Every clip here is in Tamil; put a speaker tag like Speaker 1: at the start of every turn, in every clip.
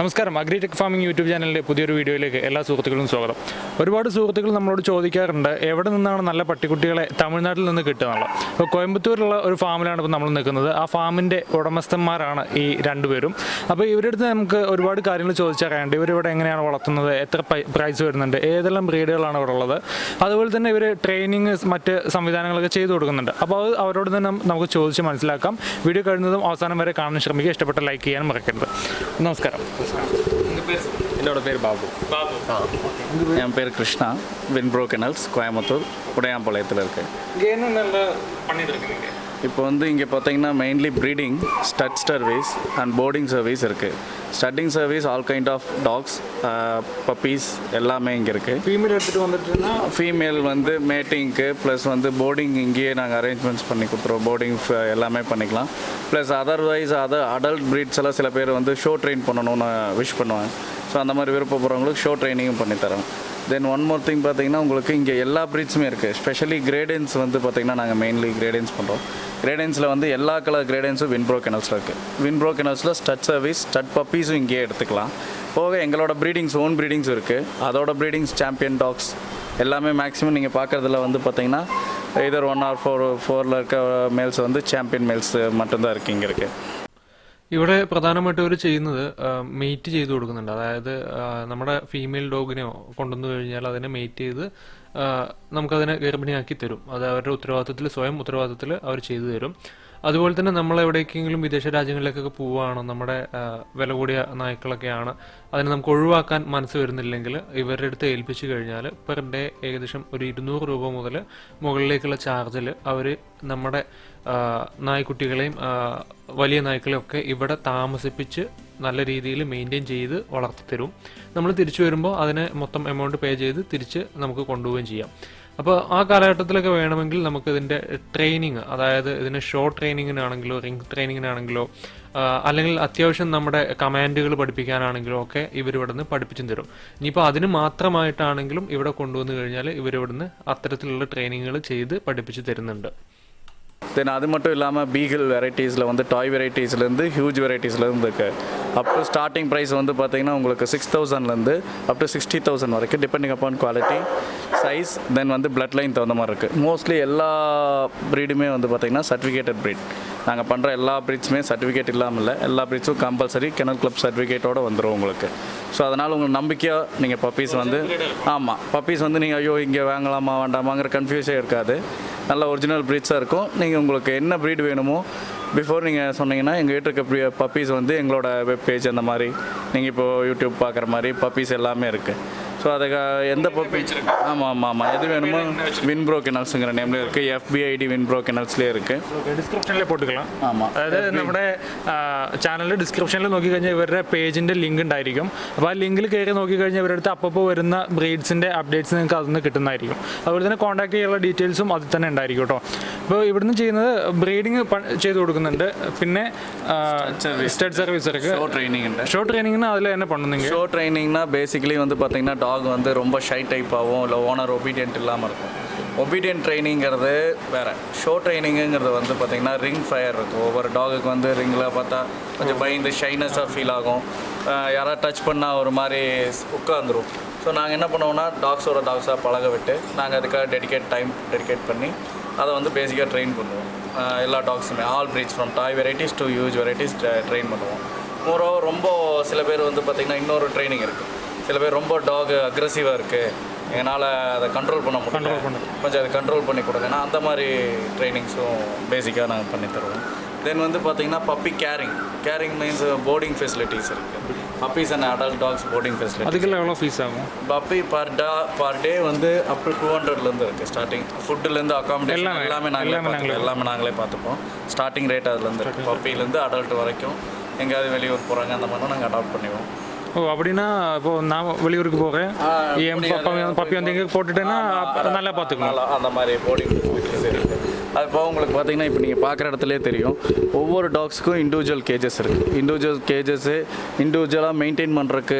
Speaker 1: നമസ്കാരം. അഗ്രിടെക് ഫാമിംഗ് യൂട്യൂബ് ചാനലിന്റെ പുതിയൊരു വീഡിയോയിലേക്ക് എല്ലാ സുഹൃത്തുക്കളും സ്വാഗതം. ഒരുപാട് സുഹൃത്തുക്കൾ നമ്മളോട് ചോദിക്കാറുണ്ട് എവിടെ നിന്നാണ് നല്ല പട്ടിക്കുട്ടികളെ തമിഴ്നാട്ടിൽ നിന്ന് കിട്ടുക എന്നുള്ളത്? അപ്പോൾ കോയമ്പത്തൂരിലുള്ള ഒരു ഫാമിലാണ് ഇപ്പോൾ നമ്മൾ നിൽക്കുന്നത്. ആ ഫാമിന്റെ ഉടമസ്ഥന്മാരാണ് ഈ രണ്ടുപേരും അപ്പോൾ ഇവരുടെ അടുത്ത് നമുക്ക് ഒരുപാട് കാര്യങ്ങൾ ചോദിച്ചറിയാണ്ട് ഇവരിവിടെ എങ്ങനെയാണ് വളർത്തുന്നത്? എത്ര പ്രൈസ് വരുന്നുണ്ട്? ഏതെല്ലാം ബ്രീഡുകളാണ് ഇവിടെ ഉള്ളത് അതുപോലെ തന്നെ ഇവർ ട്രെയിനിങ് മറ്റ് സംവിധാനങ്ങളൊക്കെ ചെയ്തു കൊടുക്കുന്നുണ്ട്. അപ്പോൾ അത് അവരോട് തന്നെ നമുക്ക് ചോദിച്ച് മനസ്സിലാക്കാം. വീഡിയോ കഴിയുന്നതും അവസാനം വരെ കാണാൻ ശ്രമിക്കുക. ഇഷ്ടപ്പെട്ട ലൈക്ക് ചെയ്യാൻ മറക്കരുത്. നമസ്കാരം.
Speaker 2: என்னோட பேர் பாபு. என் பேர் கிருஷ்ணா வின்ப்ரோ கெனல்ஸ் கோயம்புத்தூர் உடையாம்பாளையத்தில் இருக்கு இப்போ வந்து இங்கே பார்த்தீங்கன்னா mainly breeding stud service and boarding service இருக்குது studding service all kind of dogs puppies எல்லாமே இங்கே இருக்குது
Speaker 1: ஃபீமேல் எடுத்துகிட்டு வந்துட்டுன்னா
Speaker 2: ஃபீமேல் வந்து மேட்டிங்க்கு ப்ளஸ் வந்து போர்டிங் இங்கேயே நாங்கள் அரேஞ்ச்மெண்ட்ஸ் பண்ணி கொடுத்துருவோம். போர்டிங் எல்லாமே பண்ணிக்கலாம். Plus otherwise other adult breeds எல்லாம் சில பேர் வந்து ஷோ ட்ரெயின் பண்ணணும்னு விஷ் பண்ணுவாங்க. ஸோ அந்த மாதிரி விருப்பப்படுறவங்களுக்கு ஷோ ட்ரைனிங்கும் பண்ணித்தரோம் தென் ஒன் மோர் திங் பார்த்தீங்கன்னா உங்களுக்கு இங்கே எல்லா ப்ரீட்ஸுமே இருக்குது ஸ்பெஷலி கிரேடன்ஸ் வந்து பார்த்தீங்கன்னா நாங்கள் மெயின்லி கிரேடன்ஸ் பண்ணுறோம் கிரேடன்ஸில் வந்து எல்லா கலர் கிரேடன்ஸும் வின்ப்ரோ கெனல்ஸில் இருக்குது வின்ப்ரோ கெனல்ஸில் ஸ்டட் சர்வீஸ் ஸ்டட் பப்பீஸும் இங்கேயே எடுத்துக்கலாம் போக எங்களோட ப்ரீடிங்ஸ் ஓன் ப்ரீடிங்ஸ் இருக்குது அதோட ப்ரீடிங்ஸ் சாம்பியன் டாக்ஸ் எல்லாமே மேக்ஸிமம் நீங்கள் பார்க்குறதுல வந்து பார்த்தீங்கன்னா இதர் ஒன் ஆர் ஃபோர் ஃபோரில் இருக்க மேல்ஸ் வந்து சாம்பியன் மேல்ஸ் மட்டும்தான் இருக்குது இங்கே இருக்குது
Speaker 3: ഇവിടെ പ്രധാനമായിട്ടും അവർ ചെയ്യുന്നത് മെയ്റ്റ് ചെയ്ത് കൊടുക്കുന്നുണ്ട് അതായത് ആ, നമ്മുടെ ഫീമെയിൽ ഡോഗിനെയോ കൊണ്ടുവന്നു കഴിഞ്ഞാൽ അതിനെ മെയ്റ്റ് ചെയ്ത് ആ, നമുക്കതിനെ ഗർഭിണിയാക്കി തരും. അത് അവരുടെ ഉത്തരവാദിത്തത്തിൽ സ്വയം ഉത്തരവാദിത്തത്തിൽ അവർ ചെയ്തു തരും. അതുപോലെ തന്നെ നമ്മൾ എവിടേക്കെങ്കിലും വിദേശ രാജ്യങ്ങളിലേക്കൊക്കെ പോവുകയാണോ നമ്മുടെ വില കൂടിയ നായ്ക്കളൊക്കെയാണ് അതിനെ നമുക്ക് ഒഴിവാക്കാൻ മനസ്സ് വരുന്നില്ലെങ്കിൽ ഇവരുടെ അടുത്ത് ഏൽപ്പിച്ചു കഴിഞ്ഞാൽ പെർ ഡേ ഏകദേശം ഒരു ഇരുന്നൂറ് രൂപ മുതൽ മുകളിലേക്കുള്ള ചാർജിൽ അവർ നമ്മുടെ നായ്ക്കുട്ടികളെയും വലിയ നായ്ക്കളെയും ഒക്കെ ഇവിടെ താമസിപ്പിച്ച് നല്ല രീതിയിൽ മെയിന്റെയിൻ ചെയ്ത് വളർത്തി തരും. നമ്മൾ തിരിച്ചു വരുമ്പോൾ അതിനെ മൊത്തം എമൗണ്ട് പേ ചെയ്ത് തിരിച്ച് നമുക്ക് കൊണ്ടുപോവുകയും ചെയ്യാം. അപ്പോൾ ആ കാലഘട്ടത്തിലൊക്കെ വേണമെങ്കിൽ നമുക്ക് ഇതിന്റെ ട്രെയിനിങ് അതായത് ഇതിന് ഷോ ട്രെയിനിങ്ങിനാണെങ്കിലോ റിംഗ് ട്രെയിനിങ്ങിനാണെങ്കിലോ അല്ലെങ്കിൽ അത്യാവശ്യം നമ്മുടെ കമാൻഡുകൾ പഠിപ്പിക്കാനാണെങ്കിലോ ഒക്കെ ഇവരിവിടെ നിന്ന് പഠിപ്പിച്ചും തരും. ഇനിയിപ്പോൾ അതിന് മാത്രമായിട്ടാണെങ്കിലും ഇവിടെ കൊണ്ടുവന്നു കഴിഞ്ഞാൽ ഇവരിവിടുന്ന് അത്തരത്തിലുള്ള ട്രെയിനിങ്ങുകൾ ചെയ്ത് പഠിപ്പിച്ച് തരുന്നുണ്ട്.
Speaker 2: தென் அது மட்டும் இல்லாமல் பீகிள் வெரைட்டிஸில் வந்து டாய் வெரைட்டிஸ்லேருந்து ஹியூஜ் வெரைட்டிஸ்லேருந்து இருக்கு. அப் டு ஸ்டார்டிங் ப்ரைஸ் வந்து பார்த்தீங்கன்னா உங்களுக்கு சிக்ஸ் தௌசண்ட்லேருந்து அப் டு சிக்ஸ்டி தௌசண்ட் வரைக்கும் depending upon quality size then வந்து பிளட் லைன் தகுந்த மாதிரி இருக்குது மோஸ்ட்லி எல்லா ப்ரீடுமே வந்து பார்த்தீங்கன்னா சர்டிஃபிகேட்டட் ப்ரீட் நாங்கள் பண்ணுற எல்லா ப்ரீட்ஸுமே சர்டிஃபிகேட் இல்லாமல் இல்லை. எல்லா ப்ரீட்ஸும் கம்பல்சரி கெனல் கிளப் சர்டிஃபிகேட்டோடு வந்துடும் உங்களுக்கு. ஸோ அதனால் உங்களுக்கு நம்பிக்கையாக நீங்கள் பப்பீஸ் வந்து ஆமாம் பப்பீஸ் வந்து நீங்கள் ஐயோ இங்கே வாங்கலாமா வேண்டாமாங்கிற கன்ஃபியூஸே இருக்காது. நல்ல ஒரிஜினல் ப்ரீட்ஸாக இருக்கும். நீங்கள் உங்களுக்கு என்ன ப்ரீட் வேணுமோ பிஃபோர் நீங்கள் சொன்னீங்கன்னா எங்கள் வீட்டு இருக்க பப்பீஸ் வந்து எங்களோட வெப் பேஜ் அந்த மாதிரி நீங்கள் இப்போது யூடியூப் பார்க்குற மாதிரி பப்பீஸ் எல்லாமே இருக்குது ஸோ அதுக்கு எந்த பப்பி ஆமாம் ஆமாம் ஆமாம் எது வேணுமோ வின்ப்ரோ கெனல்ஸுங்கிற நேம்லேயே இருக்குது எஃபிஐடி வின்ப்ரோ கெனல்ஸ்லேயே இருக்குது
Speaker 1: ഡിസ്ക്രിപ്ഷനിൽ പോട്ടുകളാം
Speaker 2: ஆமாம்
Speaker 1: അതായത് നമ്മുടെ ചാനലിൽ ഡിസ്ക്രിപ്ഷനിൽ നോക്കിക്കഴിഞ്ഞാൽ ഇവരുടെ പേജിന്റെ ലിങ്ക് ഉണ്ടായിരിക്കും അപ്പോൾ ആ ലിങ്കിൽ കയറി നോക്കിക്കഴിഞ്ഞാൽ ഇവരുടെ അടുത്ത് അപ്പോൾ വരുന്ന ബ്രീഡ്സിന്റെ അപ്ഡേറ്റ്സ് നിങ്ങൾക്ക് അതിൽ നിന്ന് കിട്ടുന്നതായിരിക്കും അതുപോലെ തന്നെ കോൺടാക്ട് ചെയ്യാനുള്ള ഡീറ്റെയിൽസും അതിൽ തന്നെ ഉണ്ടായിരിക്കും കേട്ടോ അപ്പോൾ ഇവിടുന്ന് ചെയ്യുന്നത് ബ്രീഡിങ് ചെയ്ത് കൊടുക്കുന്നുണ്ട് പിന്നെ സ്റ്റഡ് സർവീസ് ഇറക്ക്
Speaker 2: ஷோ ட்ரைனிங் உண்டு
Speaker 1: ഷോ ട്രെയിനിങ്ങിന് അതിൽ തന്നെ பண்ணுங்க
Speaker 2: ஷோ ட்ரைனிங்னா பேசிக்கலி வந்து பார்த்தீங்கன்னா டாக் வந்து ரொம்ப ஷை டைப்பாகவும் இல்லை ஓனர் ஒபீடியன்ட் இல்லாமல் இருக்கும். ஒபீடியன்ட் ட்ரைனிங்கிறது வேறு. ஷோ ட்ரைனிங்குங்கிறது வந்து பார்த்தீங்கன்னா ரிங் ஃபயர் இருக்கும். ஒவ்வொரு டாகுக்கு வந்து ரிங்கில் பார்த்தா கொஞ்சம் பயந்து ஷைனஸாக ஃபீல் ஆகும். யாராவது டச் பண்ணால் ஒரு மாதிரி உட்காந்துரும் ஸோ நாங்கள் என்ன பண்ணுவோம்னா டாக்ஸோட டாக்ஸாக பழக விட்டு நாங்கள் அதுக்காக டெடிகேட் டைம் டெடிகேட் பண்ணி அதை வந்து பேசிக்காக ட்ரெயின் பண்ணுவோம். எல்லா டாக்ஸுமே all breeds from toy varieties to use varieties train பண்ணுவோம். மோரோ ரொம்ப சில பேர் வந்து பார்த்திங்கன்னா இன்னொரு ட்ரைனிங் இருக்குது சில பேர் ரொம்ப டாக் அக்ரெசிவாக இருக்குது என்னால் அதை கண்ட்ரோல் பண்ண முடியல. கொஞ்சம் அதை கண்ட்ரோல் பண்ணி கொடுங்கன்னா அந்த மாதிரி ட்ரைனிங்ஸும் பேசிக்காக நாங்கள் பண்ணி தருவோம். தென் வந்து பார்த்திங்கன்னா puppy caring caring means boarding facilities இருக்குது puppies and adult dogs boarding facility
Speaker 1: அதுக்கெல்லாம் எவ்வளோ ஃபீஸ் ஆகும்?
Speaker 2: Puppy per day per day வந்து அப் டு டூ ஹண்ட்ரட்லேருந்து இருக்குது ஸ்டார்டிங் ஃபுட்டுலேருந்து அகாமடேஷன்
Speaker 1: எல்லாமே,
Speaker 2: எல்லாமே நாங்களே
Speaker 1: எல்லாமே
Speaker 2: நாங்களே பார்த்துப்போம். ஸ்டார்டிங் ரேட் அதுலேருந்து இருக்குது பப்பிலேருந்து அடல்ட் வரைக்கும் எங்கேயாவது வெளியூர் போகிறாங்க அந்த மாதிரிலாம் நாங்கள் அடாப்ட் பண்ணிடுவோம்.
Speaker 1: ஓ அப்படின்னா இப்போ நான் வெளியூருக்கு போகிறேன் என் பப்பி பப்பி வந்து இங்கே போட்டுட்டேன்னா நல்லா பார்த்துக்கலாம்
Speaker 2: நல்லா அந்த மாதிரி ஃபெசிலிட்டிஸ் இருக்குது அது போக உங்களுக்கு பார்த்தீங்கன்னா இப்போ நீங்கள் பார்க்குற இடத்துல தெரியும். ஒவ்வொரு டாக்ஸுக்கும் இண்டிவிஜுவல் கேஜஸ் இருக்குது இண்டிவிஜுவல் கேஜஸ்ஸு இண்டிவிஜுவலாக மெயின்டைன் பண்ணுறக்கு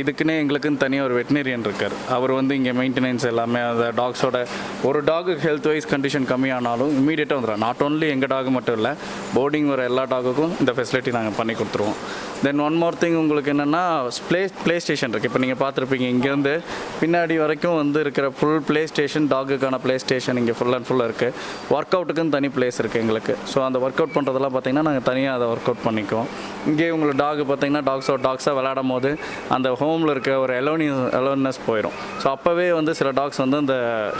Speaker 2: இதுக்குன்னே எங்களுக்குன்னு தனியாக ஒரு வெட்டினரியன் இருக்கார். அவர் வந்து இங்கே மெயின்டெனன்ஸ் எல்லாமே அந்த டாக்ஸோட ஒரு டாகு ஹெல்த் வைஸ் கண்டிஷன் கம்மியானாலும் இமீடியட்டாக வந்துடும் நாட் ஓன்லி எங்கள் டாக் மட்டும் இல்லை போர்டிங் வர எல்லா டாகுக்கும் இந்த ஃபெசிலிட்டி நாங்கள் பண்ணி கொடுத்துருவோம். தென் ஒன் மோர் திங் உங்களுக்கு என்னென்னா ப்ளே ப்ளே ஸ்டேஷன் இருக்குது இப்போ நீங்கள் பார்த்துருப்பீங்க இங்கேருந்து பின்னாடி வரைக்கும் வந்து இருக்கிற ஃபுல் ப்ளே ஸ்டேஷன் டாகுக்கான ப்ளே ஸ்டேஷன் இங்கே ஃபுல் அண்ட் ஃபுல்லாக இருக்குது ஒர்க் அவுட்டுக்குன்னு தனி பிளேஸ் இருக்குது எங்களுக்கு. ஸோ அந்த ஒர்க் அவுட் பண்ணுறதெல்லாம் பார்த்திங்கன்னா நாங்கள் தனியாக அதை ஒர்க் அவுட் பண்ணிக்குவோம். இங்கே உங்களுக்கு டாக் பார்த்திங்கன்னா டாக்ஸோ டாக்ஸாக விளையாடும் போது அந்த ஹோமில் இருக்க ஒரு எலோனி எலோனஸ் போயிடும் ஸோ அப்போவே வந்து சில டாக்ஸ் வந்து அந்த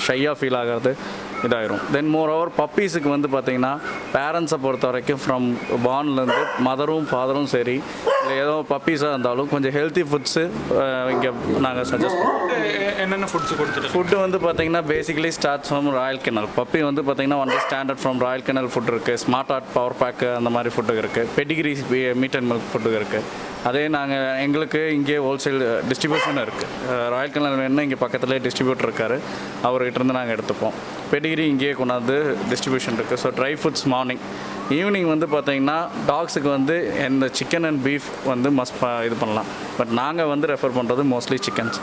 Speaker 2: ஷையாக ஃபீல் ஆகிறது இதாயிரும். தென் மோர் ஓவர் பப்பீஸுக்கு வந்து பார்த்தீங்கன்னா பேரண்ட்ஸை பொறுத்த வரைக்கும் ஃப்ரம் பார்ன்லேருந்து மதரும் ஃபாதரும் சரி இல்லை ஏதோ பப்பீஸாக இருந்தாலும் கொஞ்சம் ஹெல்த்தி ஃபுட்ஸு இங்கே நாங்கள் சஜஸ்ட் பண்ணுவோம்
Speaker 1: என்னென்ன ஃபுட்ஸ் கொடுத்துட்டு
Speaker 2: ஃபுட்டு வந்து பார்த்தீங்கன்னா basically starts from royal kennel puppy வந்து பார்த்தீங்கன்னா one standard from royal kennel food இருக்குது ஸ்மார்ட் ஆர்ட் பவர் பேக்கு அந்த மாதிரி ஃபுட்டு இருக்குது Pedigree meat and milk food இருக்குது அதே நாங்கள் எங்களுக்கு இங்கே ஹோல்சேல் டிஸ்ட்ரிபியூஷன் இருக்குது ராயல் கெனல் வேணும்னா இங்கே பக்கத்துலேயே டிஸ்ட்ரிபியூட்டர் இருக்கார். அவர்கிட்ட இருந்து நாங்கள் எடுத்துப்போம். பெடிகிரி இங்கேயே கொண்டாந்து டிஸ்ட்ரிபியூஷன் இருக்குது so dry foods morning evening வந்து பார்த்தீங்கன்னா டாக்ஸுக்கு வந்து இந்த சிக்கன் அண்ட் பீஃப் வந்து மஸ்ட் இது பண்ணலாம். பட் நாங்கள் வந்து ரெஃபர் பண்ணுறது மோஸ்ட்லி சிக்கன்ஸ்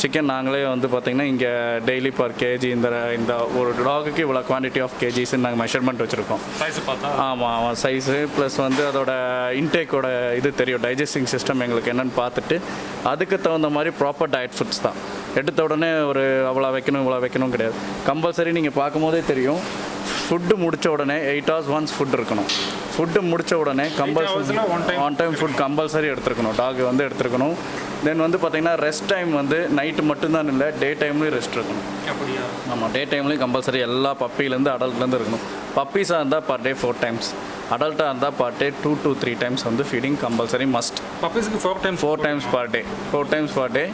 Speaker 2: சிக்கன் நாங்களே வந்து பார்த்திங்கன்னா இங்கே டெய்லி பர் கேஜி இந்த இந்த ஒரு டாகுக்கு இவ்வளோ குவான்டிட்டி ஆஃப் கேஜிஸ்ன்னு நாங்கள் மெஷர்மெண்ட் வச்சுருக்கோம்.
Speaker 1: சைஸ் பார்த்தா?
Speaker 2: ஆமாம் ஆமாம் சைஸு ப்ளஸ் வந்து அதோட இன்டேக்கோட இது தெரியும். டைஜஸ்டிங் சிஸ்டம் எங்களுக்கு என்னென்னு பார்த்துட்டு அதுக்கு தகுந்த மாதிரி ப்ராப்பர் டயட் ஃபுட்ஸ் தான். எடுத்த உடனே ஒரு அவ்வளோ வைக்கணும் இவ்வளோ வைக்கணும் கிடையாது. கம்பல்சரி நீங்கள் பார்க்கும்போதே தெரியும். ஃபுட்டு முடிச்ச உடனே எயிட் ஹவர்ஸ் ஒன்ஸ் ஃபுட் இருக்கணும். ஃபுட்டு முடிச்ச உடனே
Speaker 1: compulsory one time
Speaker 2: food compulsory எடுத்துருக்கணும். Dog வந்து எடுத்துருக்கணும். தென் வந்து பார்த்தீங்கன்னா ரெஸ்ட் டைம் வந்து நைட்டு மட்டும்தான் இல்லை டே டைம்லேயும் ரெஸ்ட் இருக்கணும்.
Speaker 1: அப்படியா?
Speaker 2: ஆமாம் டே டைம்லேயும் கம்பல்சரி எல்லா பப்பிலேருந்து அடல்ட்லேருந்து இருக்கணும். பப்பீஸாக இருந்தால் பர் டே ஃபோர் டைம்ஸ் அடல்ட்டாக இருந்தால் per day two two three times வந்து feeding compulsory must
Speaker 1: பப்பீஸ்க்கு four times
Speaker 2: four times per day four times per day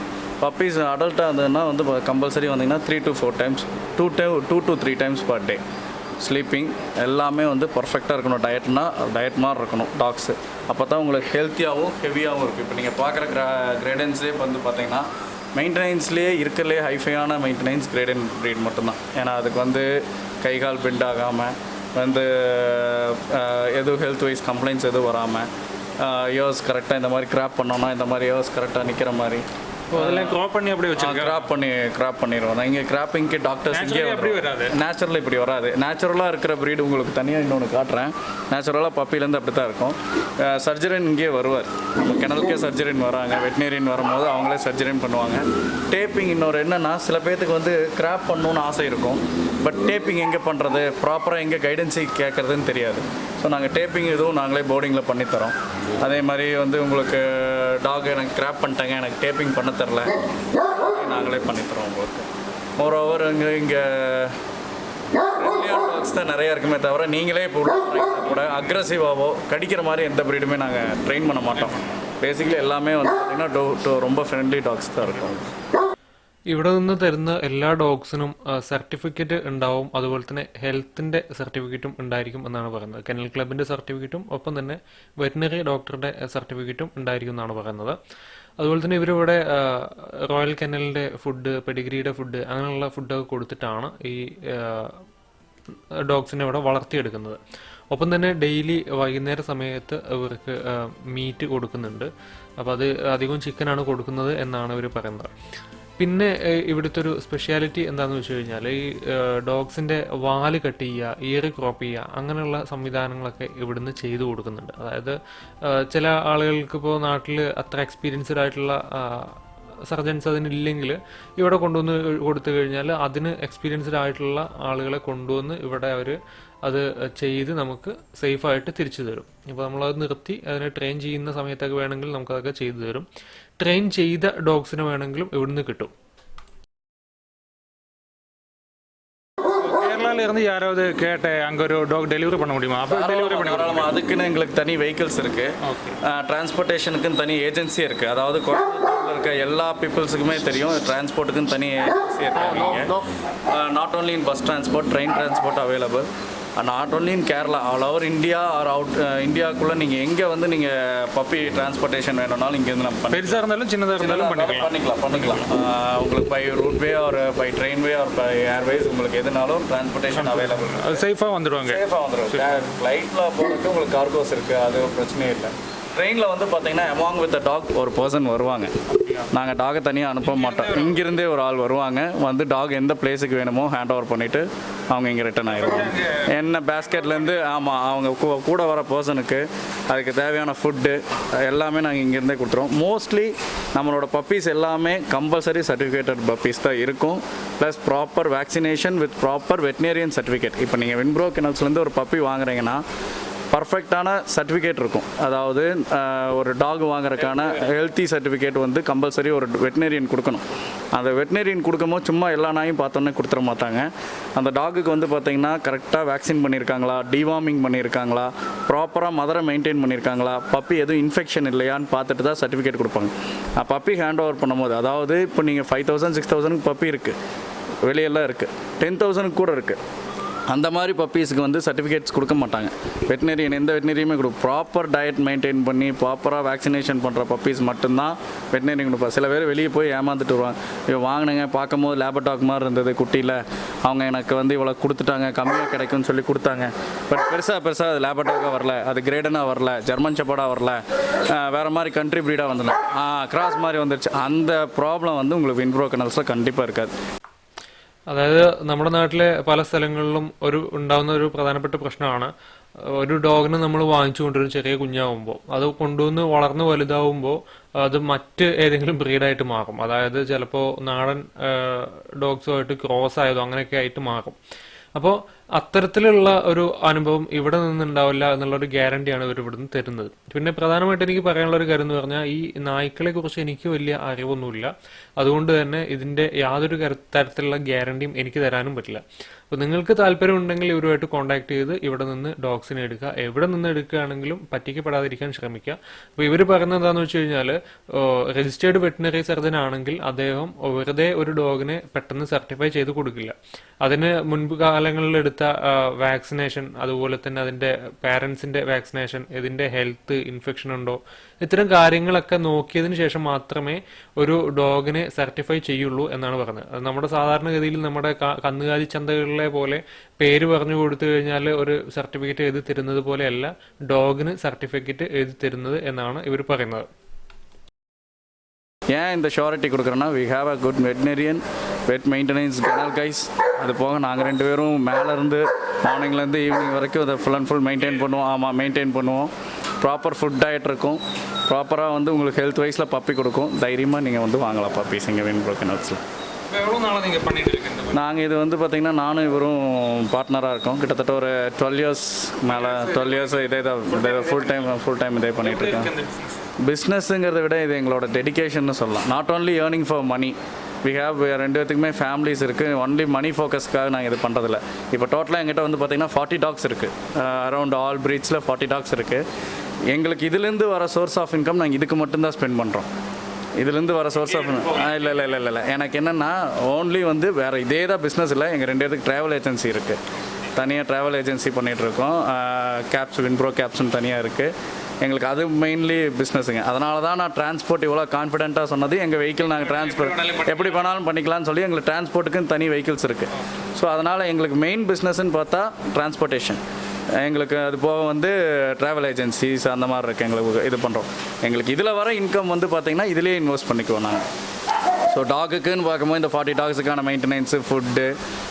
Speaker 2: puppies அடல்ட்டாக இருந்ததுன்னா வந்து கம்பல்சரி வந்தீங்கன்னா three to four times two to two to three times per day sleeping எல்லாமே வந்து பர்ஃபெக்டாக இருக்கணும். டயட்னா டயட் மாதிரி இருக்கணும். டாக்ஸு அப்போ தான் உங்களுக்கு ஹெல்த்தியாகவும் ஹெவியாகவும் இருக்குது இப்போ நீங்கள் பார்க்குற கிரா கிரேடன்ஸே வந்து பார்த்தீங்கன்னா மெயின்டெனன்ஸ்லேயே இருக்கிறதுலே ஹைஃபையான மெயின்டெனன்ஸ் கிரேடன் ப்ரீட் மட்டும்தான். ஏன்னா அதுக்கு வந்து கை கால் பெண்ட் ஆகாமல் வந்து எதுவும் ஹெல்த் வைஸ் கம்ப்ளைண்ட்ஸ் எதுவும் வராமல் இயர்ஸ் கரெக்டாக இந்த மாதிரி கிராப் பண்ணோன்னா இந்த மாதிரி இயர்ஸ் கரெக்டாக நிற்கிற மாதிரி
Speaker 1: அதெல்லாம் க்ராப் பண்ணி அப்படியே வச்சிருக்கேன்
Speaker 2: கிராப் பண்ணி கிராப் பண்ணிடுவோம். இங்கே கிராப்பிங்க்கு டாக்டர்ஸ் இங்கே
Speaker 1: அப்படி வராது.
Speaker 2: நேச்சுரலாக இப்படி வராது. நேச்சுரலாக இருக்கிற ப்ரீடு உங்களுக்கு தனியாக இன்னொன்று காட்டுறேன். நேச்சுரலாக பப்பிலேருந்து அப்படி தான் இருக்கும் சர்ஜரின் இங்கே வருவார். நம்ம கிணலுக்கே சர்ஜரின் வராங்க. வெட்டினரியன் வரும்போது அவங்களே சர்ஜரின் பண்ணுவாங்க. டேப்பிங் இன்னொரு என்னென்னா சில பேர்த்துக்கு வந்து கிராப் பண்ணணும்னு ஆசை இருக்கும். பட் டேப்பிங் எங்கே பண்ணுறது ப்ராப்பராக எங்கே கைடன்ஸை கேட்குறதுன்னு தெரியாது. ஸோ நாங்கள் டேப்பிங் இதுவும் நாங்களே போர்டிங்கில் பண்ணித்தரோம். அதே மாதிரி வந்து உங்களுக்கு டாக் எனக்கு கிராப் பண்ணிட்டாங்க. எனக்கு டேப்பிங் பண்ண தெரில. நாங்களே பண்ணித்தரோம் உங்களுக்கு. ஒரு ஓவர் இங்கே இங்கே டாக்ஸ் தான் நிறையா இருக்குமே தவிர நீங்களே இப்போ கூட அக்ரஸிவாவோ கடிக்கிற மாதிரி எந்த ப்ரீடுமே நாங்கள் ட்ரெயின் பண்ண மாட்டோம். பேசிக்கலி எல்லாமே வந்து பார்த்தீங்கன்னா டோ டோ ரொம்ப ஃப்ரெண்ட்லி டாக்ஸ் தான் இருக்கும்.
Speaker 3: ഇവിടെ നിന്ന് തരുന്ന എല്ലാ ഡോഗ്സിനും സർട്ടിഫിക്കറ്റ് ഉണ്ടാവും. അതുപോലെ തന്നെ ഹെൽത്തിന്റെ സർട്ടിഫിക്കറ്റും ഉണ്ടായിരിക്കും എന്നാണ് പറയുന്നത്. കെനൽ ക്ലബിന്റെ സർട്ടിഫിക്കറ്റും ഒപ്പം തന്നെ വെറ്റിനറി ഡോക്ടറുടെ സർട്ടിഫിക്കറ്റും ഉണ്ടായിരിക്കും എന്നാണ് പറയുന്നത്. അതുപോലെ തന്നെ ഇവരിവിടെ റോയൽ കെനലിന്റെ ഫുഡ് പെഡിഗ്രിയുടെ ഫുഡ് അങ്ങനെയുള്ള ഫുഡൊക്കെ കൊടുത്തിട്ടാണ് ഈ ഡോഗ്സിനെ ഇവിടെ വളർത്തിയെടുക്കുന്നത്. ഒപ്പം തന്നെ ഡെയിലി വൈകുന്നേര സമയത്ത് ഇവർക്ക് മീറ്റ് കൊടുക്കുന്നുണ്ട്. അപ്പോൾ അത് അധികവും ചിക്കനാണ് കൊടുക്കുന്നത് എന്നാണ് ഇവർ പറയുന്നത്. പിന്നെ ഇവിടുത്തെ ഒരു സ്പെഷ്യാലിറ്റി എന്താണെന്ന് വെച്ച് കഴിഞ്ഞാൽ ഈ ഡോഗ്സിന്റെ വാൽ കട്ട് ചെയ്യുക ഇയർ ക്രോപ്പ് ചെയ്യുക അങ്ങനെയുള്ള സംവിധാനങ്ങളൊക്കെ ഇവിടുന്ന് ചെയ്തു കൊടുക്കുന്നുണ്ട്. അതായത് ചില ആളുകൾക്ക് ഇപ്പോൾ നാട്ടിൽ അത്ര എക്സ്പീരിയൻസ്ഡ് ആയിട്ടുള്ള സർജൻസ് അതിനില്ലെങ്കിൽ ഇവിടെ കൊണ്ടുവന്ന് കൊടുത്തു കഴിഞ്ഞാൽ അതിന് എക്സ്പീരിയൻസ്ഡ് ആയിട്ടുള്ള ആളുകളെ കൊണ്ടുവന്ന് ഇവിടെ അവർ അത് ചെയ്ത് നമുക്ക് സേഫായിട്ട് തിരിച്ചു തരും. ഇപ്പോൾ നമ്മളത് നിർത്തി അതിനെ ട്രെയിൻ ചെയ്യുന്ന സമയത്തൊക്കെ വേണമെങ്കിൽ നമുക്കതൊക്കെ ചെയ്തു തരും. ട്രെയിൻ ചെയ്ത ഡോഗ്സിനെ വേണമെങ്കിലും ഇവിടുന്ന് കിട്ടും
Speaker 1: கேரளால இருந்து யாராவது கேட்ட அங்க ஒரு டாக் டெலிவரி பண்ண முடியுமா அப்போ டெலிவரி பண்ணி
Speaker 2: தாராளமாக அதுக்குன்னு எங்களுக்கு தனி வெஹிக்கிள்ஸ் இருக்குது டிரான்ஸ்போர்ட்டேஷனுக்குன்னு தனி ஏஜென்சி இருக்குது அதாவது கோயம்புத்தூர்ல இருக்க எல்லா பீப்புள்ஸுக்குமே தெரியும் டிரான்ஸ்போர்ட்டுக்குன்னு தனி ஏஜென்சி இருக்காங்க not only in bus transport train transport available not only in Kerala all over India or out இந்தியாவுக்குள்ளே நீங்கள் எங்கே வந்து நீங்கள் பப்பி டிரான்ஸ்போர்ட்டேஷன் வேணும்னாலும் இங்கேருந்து நம்ம
Speaker 1: பெருசாக இருந்தாலும் சின்னதாக இருந்தாலும் பண்ணிக்கலாம்.
Speaker 2: பண்ணிக்கலாம் பண்ணிக்கலாம். உங்களுக்கு பை ரூட்வே ஒரு பை ட்ரெயின்வே ஒரு பை ஏர்வேஸ் உங்களுக்கு எதுனாலும் டிரான்ஸ்போர்ட்டேஷன் அவைலபிள்
Speaker 1: அது சேஃபாக வந்துடுவாங்க
Speaker 2: சேஃபாக வந்துடும் ஃப்ளைட்டில் போகிறதுக்கு உங்களுக்கு கார்கோஸ் இருக்குது அது பிரச்சனையே இல்லை. ட்ரெயினில் வந்து பார்த்தீங்கன்னா அமாங் வித் டாக் ஒரு பர்சன் வருவாங்க. நாங்கள் டாகை தனியாக அனுப்ப மாட்டோம். இங்கிருந்தே ஒரு ஆள் வருவாங்க. வந்து டாக் எந்த பிளேஸுக்கு வேணுமோ ஹேண்ட் ஓவர் பண்ணிவிட்டு அவங்க இங்கே ரிட்டர்ன் ஆகிடுவாங்க என்ன பேஸ்கெட்லேருந்து ஆமாம் அவங்க கூ- கூட வர பர்சனுக்கு அதுக்கு தேவையான ஃபுட்டு எல்லாமே நாங்கள் இங்கேருந்தே கொடுத்துருவோம். மோஸ்ட்லி நம்மளோட பப்பீஸ் எல்லாமே கம்பல்சரி சர்டிஃபிகேட்டட் பப்பீஸ் தான் இருக்கும். Plus proper vaccination with proper veterinarian certificate இப்போ நீங்கள் வின்ப்ரோ கெனல்ஸ்லேருந்து ஒரு பப்பி வாங்குறீங்கன்னா பர்ஃபெக்டான சர்டிஃபிகேட் இருக்கும். அதாவது ஒரு டாக் வாங்குறதுக்கான ஹெல்த்தி சர்டிஃபிகேட் வந்து கம்பல்சரி ஒரு வெட்டினரியன் கொடுக்கணும். அந்த வெட்டினரியன் கொடுக்கும்போது சும்மா எல்லா நாயும் பார்த்தோன்னே கொடுத்துட மாட்டாங்க. அந்த டாகுக்கு வந்து பார்த்தீங்கன்னா கரெக்டாக வேக்சின் பண்ணியிருக்காங்களா டிவார்மிங் பண்ணியிருக்காங்களா ப்ராப்பராக மதரை மெயின்டைன் பண்ணியிருக்காங்களா பப்பி எதுவும் இன்ஃபெக்ஷன் இல்லையான்னு பார்த்துட்டு தான் சர்டிஃபிகேட் கொடுப்பாங்க. பப்பி ஹேண்ட் ஓவர் பண்ணும்போது அதாவது இப்போ நீங்கள் ஃபைவ் தௌசண்ட் சிக்ஸ் தௌசண்ட்க்கு பப்பி இருக்குது வெளியெல்லாம் இருக்குது டென் தௌசண்ட்க்கு கூட இருக்குது அந்த மாதிரி பப்பீஸுக்கு வந்து சர்டிஃபிகேட்ஸ் கொடுக்க மாட்டாங்க. வெட்டினரியன் எந்த வெட்டினரியுமே கொடுக்கும் ப்ராப்பர் டயட் மெயின்டைன் பண்ணி ப்ராப்பராக வேக்சினேஷன் பண்ணுற பப்பீஸ் மட்டும்தான் வெட்டினரியன் கொடுப்பா. சில பேர் வெளியே போய் ஏமாந்துட்டு வருவாங்க. ஐயோ வாங்கினேங்க பார்க்கும்போது லேபடாக் மாதிரி இருந்தது குட்டியில். அவங்க எனக்கு வந்து இவ்வளோ கொடுத்துட்டாங்க கம்மியாக கிடைக்கும்னு சொல்லி கொடுத்தாங்க. பட் பெருசாக பெருசாக அது லேபடாக்காக வரல. அது கிரேடனாக வரல. ஜெர்மன் செப்படாக வரல. வேறு மாதிரி கண்ட்ரி ப்ரீடாக வந்துடும் கிராஸ் மாதிரி வந்துருச்சு. அந்த ப்ராப்ளம் வந்து உங்களுக்கு வின்ப்ரோ கனல்ஸில் கண்டிப்பாக இருக்காது.
Speaker 3: അതായത് നമ്മുടെ നാട്ടിലെ പല സ്ഥലങ്ങളിലും ഒരു ഉണ്ടാകുന്ന ഒരു പ്രധാനപ്പെട്ട പ്രശ്നമാണ്. ഒരു ഡോഗിനെ നമ്മൾ വാങ്ങിച്ചു കൊണ്ടുവരും ചെറിയ കുഞ്ഞാവുമ്പോൾ അത് കൊണ്ടുവന്ന് വളർന്ന് വലുതാവുമ്പോൾ അത് മറ്റ് ഏതെങ്കിലും ബ്രീഡായിട്ട് മാറും. അതായത് ചിലപ്പോൾ നാടൻ ഡോഗ്സുമായിട്ട് ക്രോസ് ആയതോ അങ്ങനെയൊക്കെ ആയിട്ട് മാറും. അപ്പോൾ അത്തരത്തിലുള്ള ഒരു അനുഭവം ഇവിടെ നിന്നുണ്ടാവില്ല എന്നുള്ള ഒരു ഗ്യാരണ്ടിയാണ് ഇവർ ഇവിടുന്ന് തരുന്നത്. പിന്നെ പ്രധാനമായിട്ട് എനിക്ക് പറയാനുള്ള ഒരു കാര്യം എന്ന് പറഞ്ഞാൽ ഈ നായ്ക്കളെ കുറിച്ച് എനിക്ക് വലിയ അറിവൊന്നുമില്ല. അതുകൊണ്ട് തന്നെ ഇതിന്റെ യാതൊരു തരത്തിലുള്ള ഗ്യാരണ്ടിയും എനിക്ക് തരാനും പറ്റില്ല. അപ്പോൾ നിങ്ങൾക്ക് താല്പര്യമുണ്ടെങ്കിൽ ഇവരുമായിട്ട് കോൺടാക്ട് ചെയ്ത് ഇവിടെ നിന്ന് ഡോഗ്സിനെ എടുക്കുക. എവിടെ നിന്ന് എടുക്കുകയാണെങ്കിലും പറ്റിക്കപ്പെടാതിരിക്കാൻ ശ്രമിക്കുക. അപ്പോൾ ഇവർ പറയുന്നത് എന്താണെന്ന് വെച്ച് കഴിഞ്ഞാൽ രജിസ്റ്റേർഡ് വെറ്റിനറി സർജൻ ആണെങ്കിൽ അദ്ദേഹം വെറുതെ ഒരു ഡോഗിനെ പെട്ടെന്ന് സർട്ടിഫൈ ചെയ്ത് കൊടുക്കില്ല. അതിന് മുൻപ് കാലങ്ങളിൽ എടുത്ത വാക്സിനേഷൻ അതുപോലെ തന്നെ അതിന്റെ പാരൻസിന്റെ വാക്സിനേഷൻ ഇതിന്റെ ഹെൽത്ത് ഇൻഫെക്ഷൻ ഉണ്ടോ ഇത്തരം കാര്യങ്ങളൊക്കെ നോക്കിയതിന് ശേഷം മാത്രമേ ഒരു ഡോഗിനെ സർട്ടിഫൈ ചെയ്യുള്ളൂ എന്നാണ് പറഞ്ഞത് അത് നമ്മുടെ സാധാരണഗതിയിൽ നമ്മുടെ ക- കന്നുകാലി ചന്തകളിലെ പോലെ പേര് പറഞ്ഞു കൊടുത്തു കഴിഞ്ഞാൽ ഒരു സർട്ടിഫിക്കറ്റ് എഴുതി തരുന്നത് പോലെയല്ല ഡോഗിന് സർട്ടിഫിക്കറ്റ് എഴുതി തരുന്നത് എന്നാണ് ഇവർ പറയുന്നത്
Speaker 2: ஏன் இந்த surety கொடுக்குறோன்னா we have a good veterinarian vet maintenance kennel guys அது போக நாங்கள் ரெண்டு பேரும் மேலேருந்து மார்னிங்லேருந்து ஈவினிங் வரைக்கும் அதை ஃபுல் அண்ட் ஃபுல் மெயின்டைன் பண்ணுவோம் ஆமாம் மெயின்டைன் பண்ணுவோம் ப்ராப்பர் ஃபுட் டயட் இருக்கும். ப்ராப்பராக வந்து உங்களுக்கு ஹெல்த் வைஸில் பப்பி கொடுக்கும். தைரியமாக நீங்கள் வந்து வாங்கலாம் பப்பீஸ் இங்கே
Speaker 1: இப்போ எவ்வளோ நாளாக நீங்கள் பண்ணிட்டு இருக்கீங்க
Speaker 2: நாங்கள் இது வந்து பார்த்திங்கன்னா நானும் இவரும் பார்ட்னராக இருக்கோம். கிட்டத்தட்ட ஒரு டுவெல் இயர்ஸ் மேலே டுவெல் இயர்ஸ் இதே தான் ஃபுல் டைம் ஃபுல் டைம் இதே
Speaker 1: business?
Speaker 2: பிஸ்னஸ்ங்கிறத விட இது எங்களோட டெடிகேஷன் சொல்லலாம். Not only earning for money we have ரெண்டு பேத்துக்குமே ஃபேமிலிஸ் இருக்குது ஒன்லி மணி ஃபோக்கஸ்க்காக நாங்கள் இது பண்ணுறதில்ல இப்போ டோட்டலாக எங்கிட்ட வந்து பார்த்திங்கன்னா ஃபார்ட்டி டாக்ஸ் இருக்குது அரௌண்ட் ஆல் பிரீட்ஸில் ஃபார்ட்டி டாக்ஸ் இருக்குது எங்களுக்கு இதுலேருந்து வர சோர்ஸ் ஆஃப் இன்கம் நாங்கள் இதுக்கு மட்டும்தான் ஸ்பெண்ட் பண்ணுறோம் இதுலேருந்து வர சோர்ஸ் ஆஃப் இல்லை இல்லை இல்லை இல்லை. எனக்கு என்னென்னா ஓன்லி வந்து வேறு இதே தான் பிஸ்னஸ் இல்லை. எங்கள் ரெண்டு பேருக்கு ட்ராவல் ஏஜென்சி இருக்குது தனியாக ட்ராவல் ஏஜென்சி பண்ணிகிட்ருக்கோம் கேப்ஸ் வின்ப்ரோ கேப்ஸ்னு தனியாக இருக்குது எங்களுக்கு அது மெயின்லி பிஸ்னஸுங்க அதனால தான் நான் டிரான்ஸ்போர்ட் இவ்வளோ கான்ஃபிடென்ட்டாக சொன்னது. எங்கள் வெஹிக்கிள் நாங்கள் டிரான்ஸ்போர்ட் எப்படி பண்ணாலும் பண்ணிக்கலாம்னு சொல்லி எங்களுக்கு டிரான்ஸ்போர்ட்டுக்குன்னு தனி வெஹிக்கிள்ஸ் இருக்குது ஸோ அதனால் எங்களுக்கு மெயின் பிஸ்னஸ்ன்னு பார்த்தா டிரான்ஸ்போர்ட்டேஷன் எங்களுக்கு அது போக வந்து ட்ராவல் ஏஜென்சிஸ் அந்த மாதிரி இருக்குது எங்களுக்கு இது பண்ணுறோம் எங்களுக்கு இதில் வர இன்கம் வந்து பார்த்திங்கன்னா இதிலே இன்வெஸ்ட் பண்ணிக்குவோம் நாங்கள் ஸோ டாகுக்குன்னு பார்க்கும்போது இந்த ஃபார்ட்டி டாக்ஸுக்கான மெயின்டெனன்ஸு ஃபுட்டு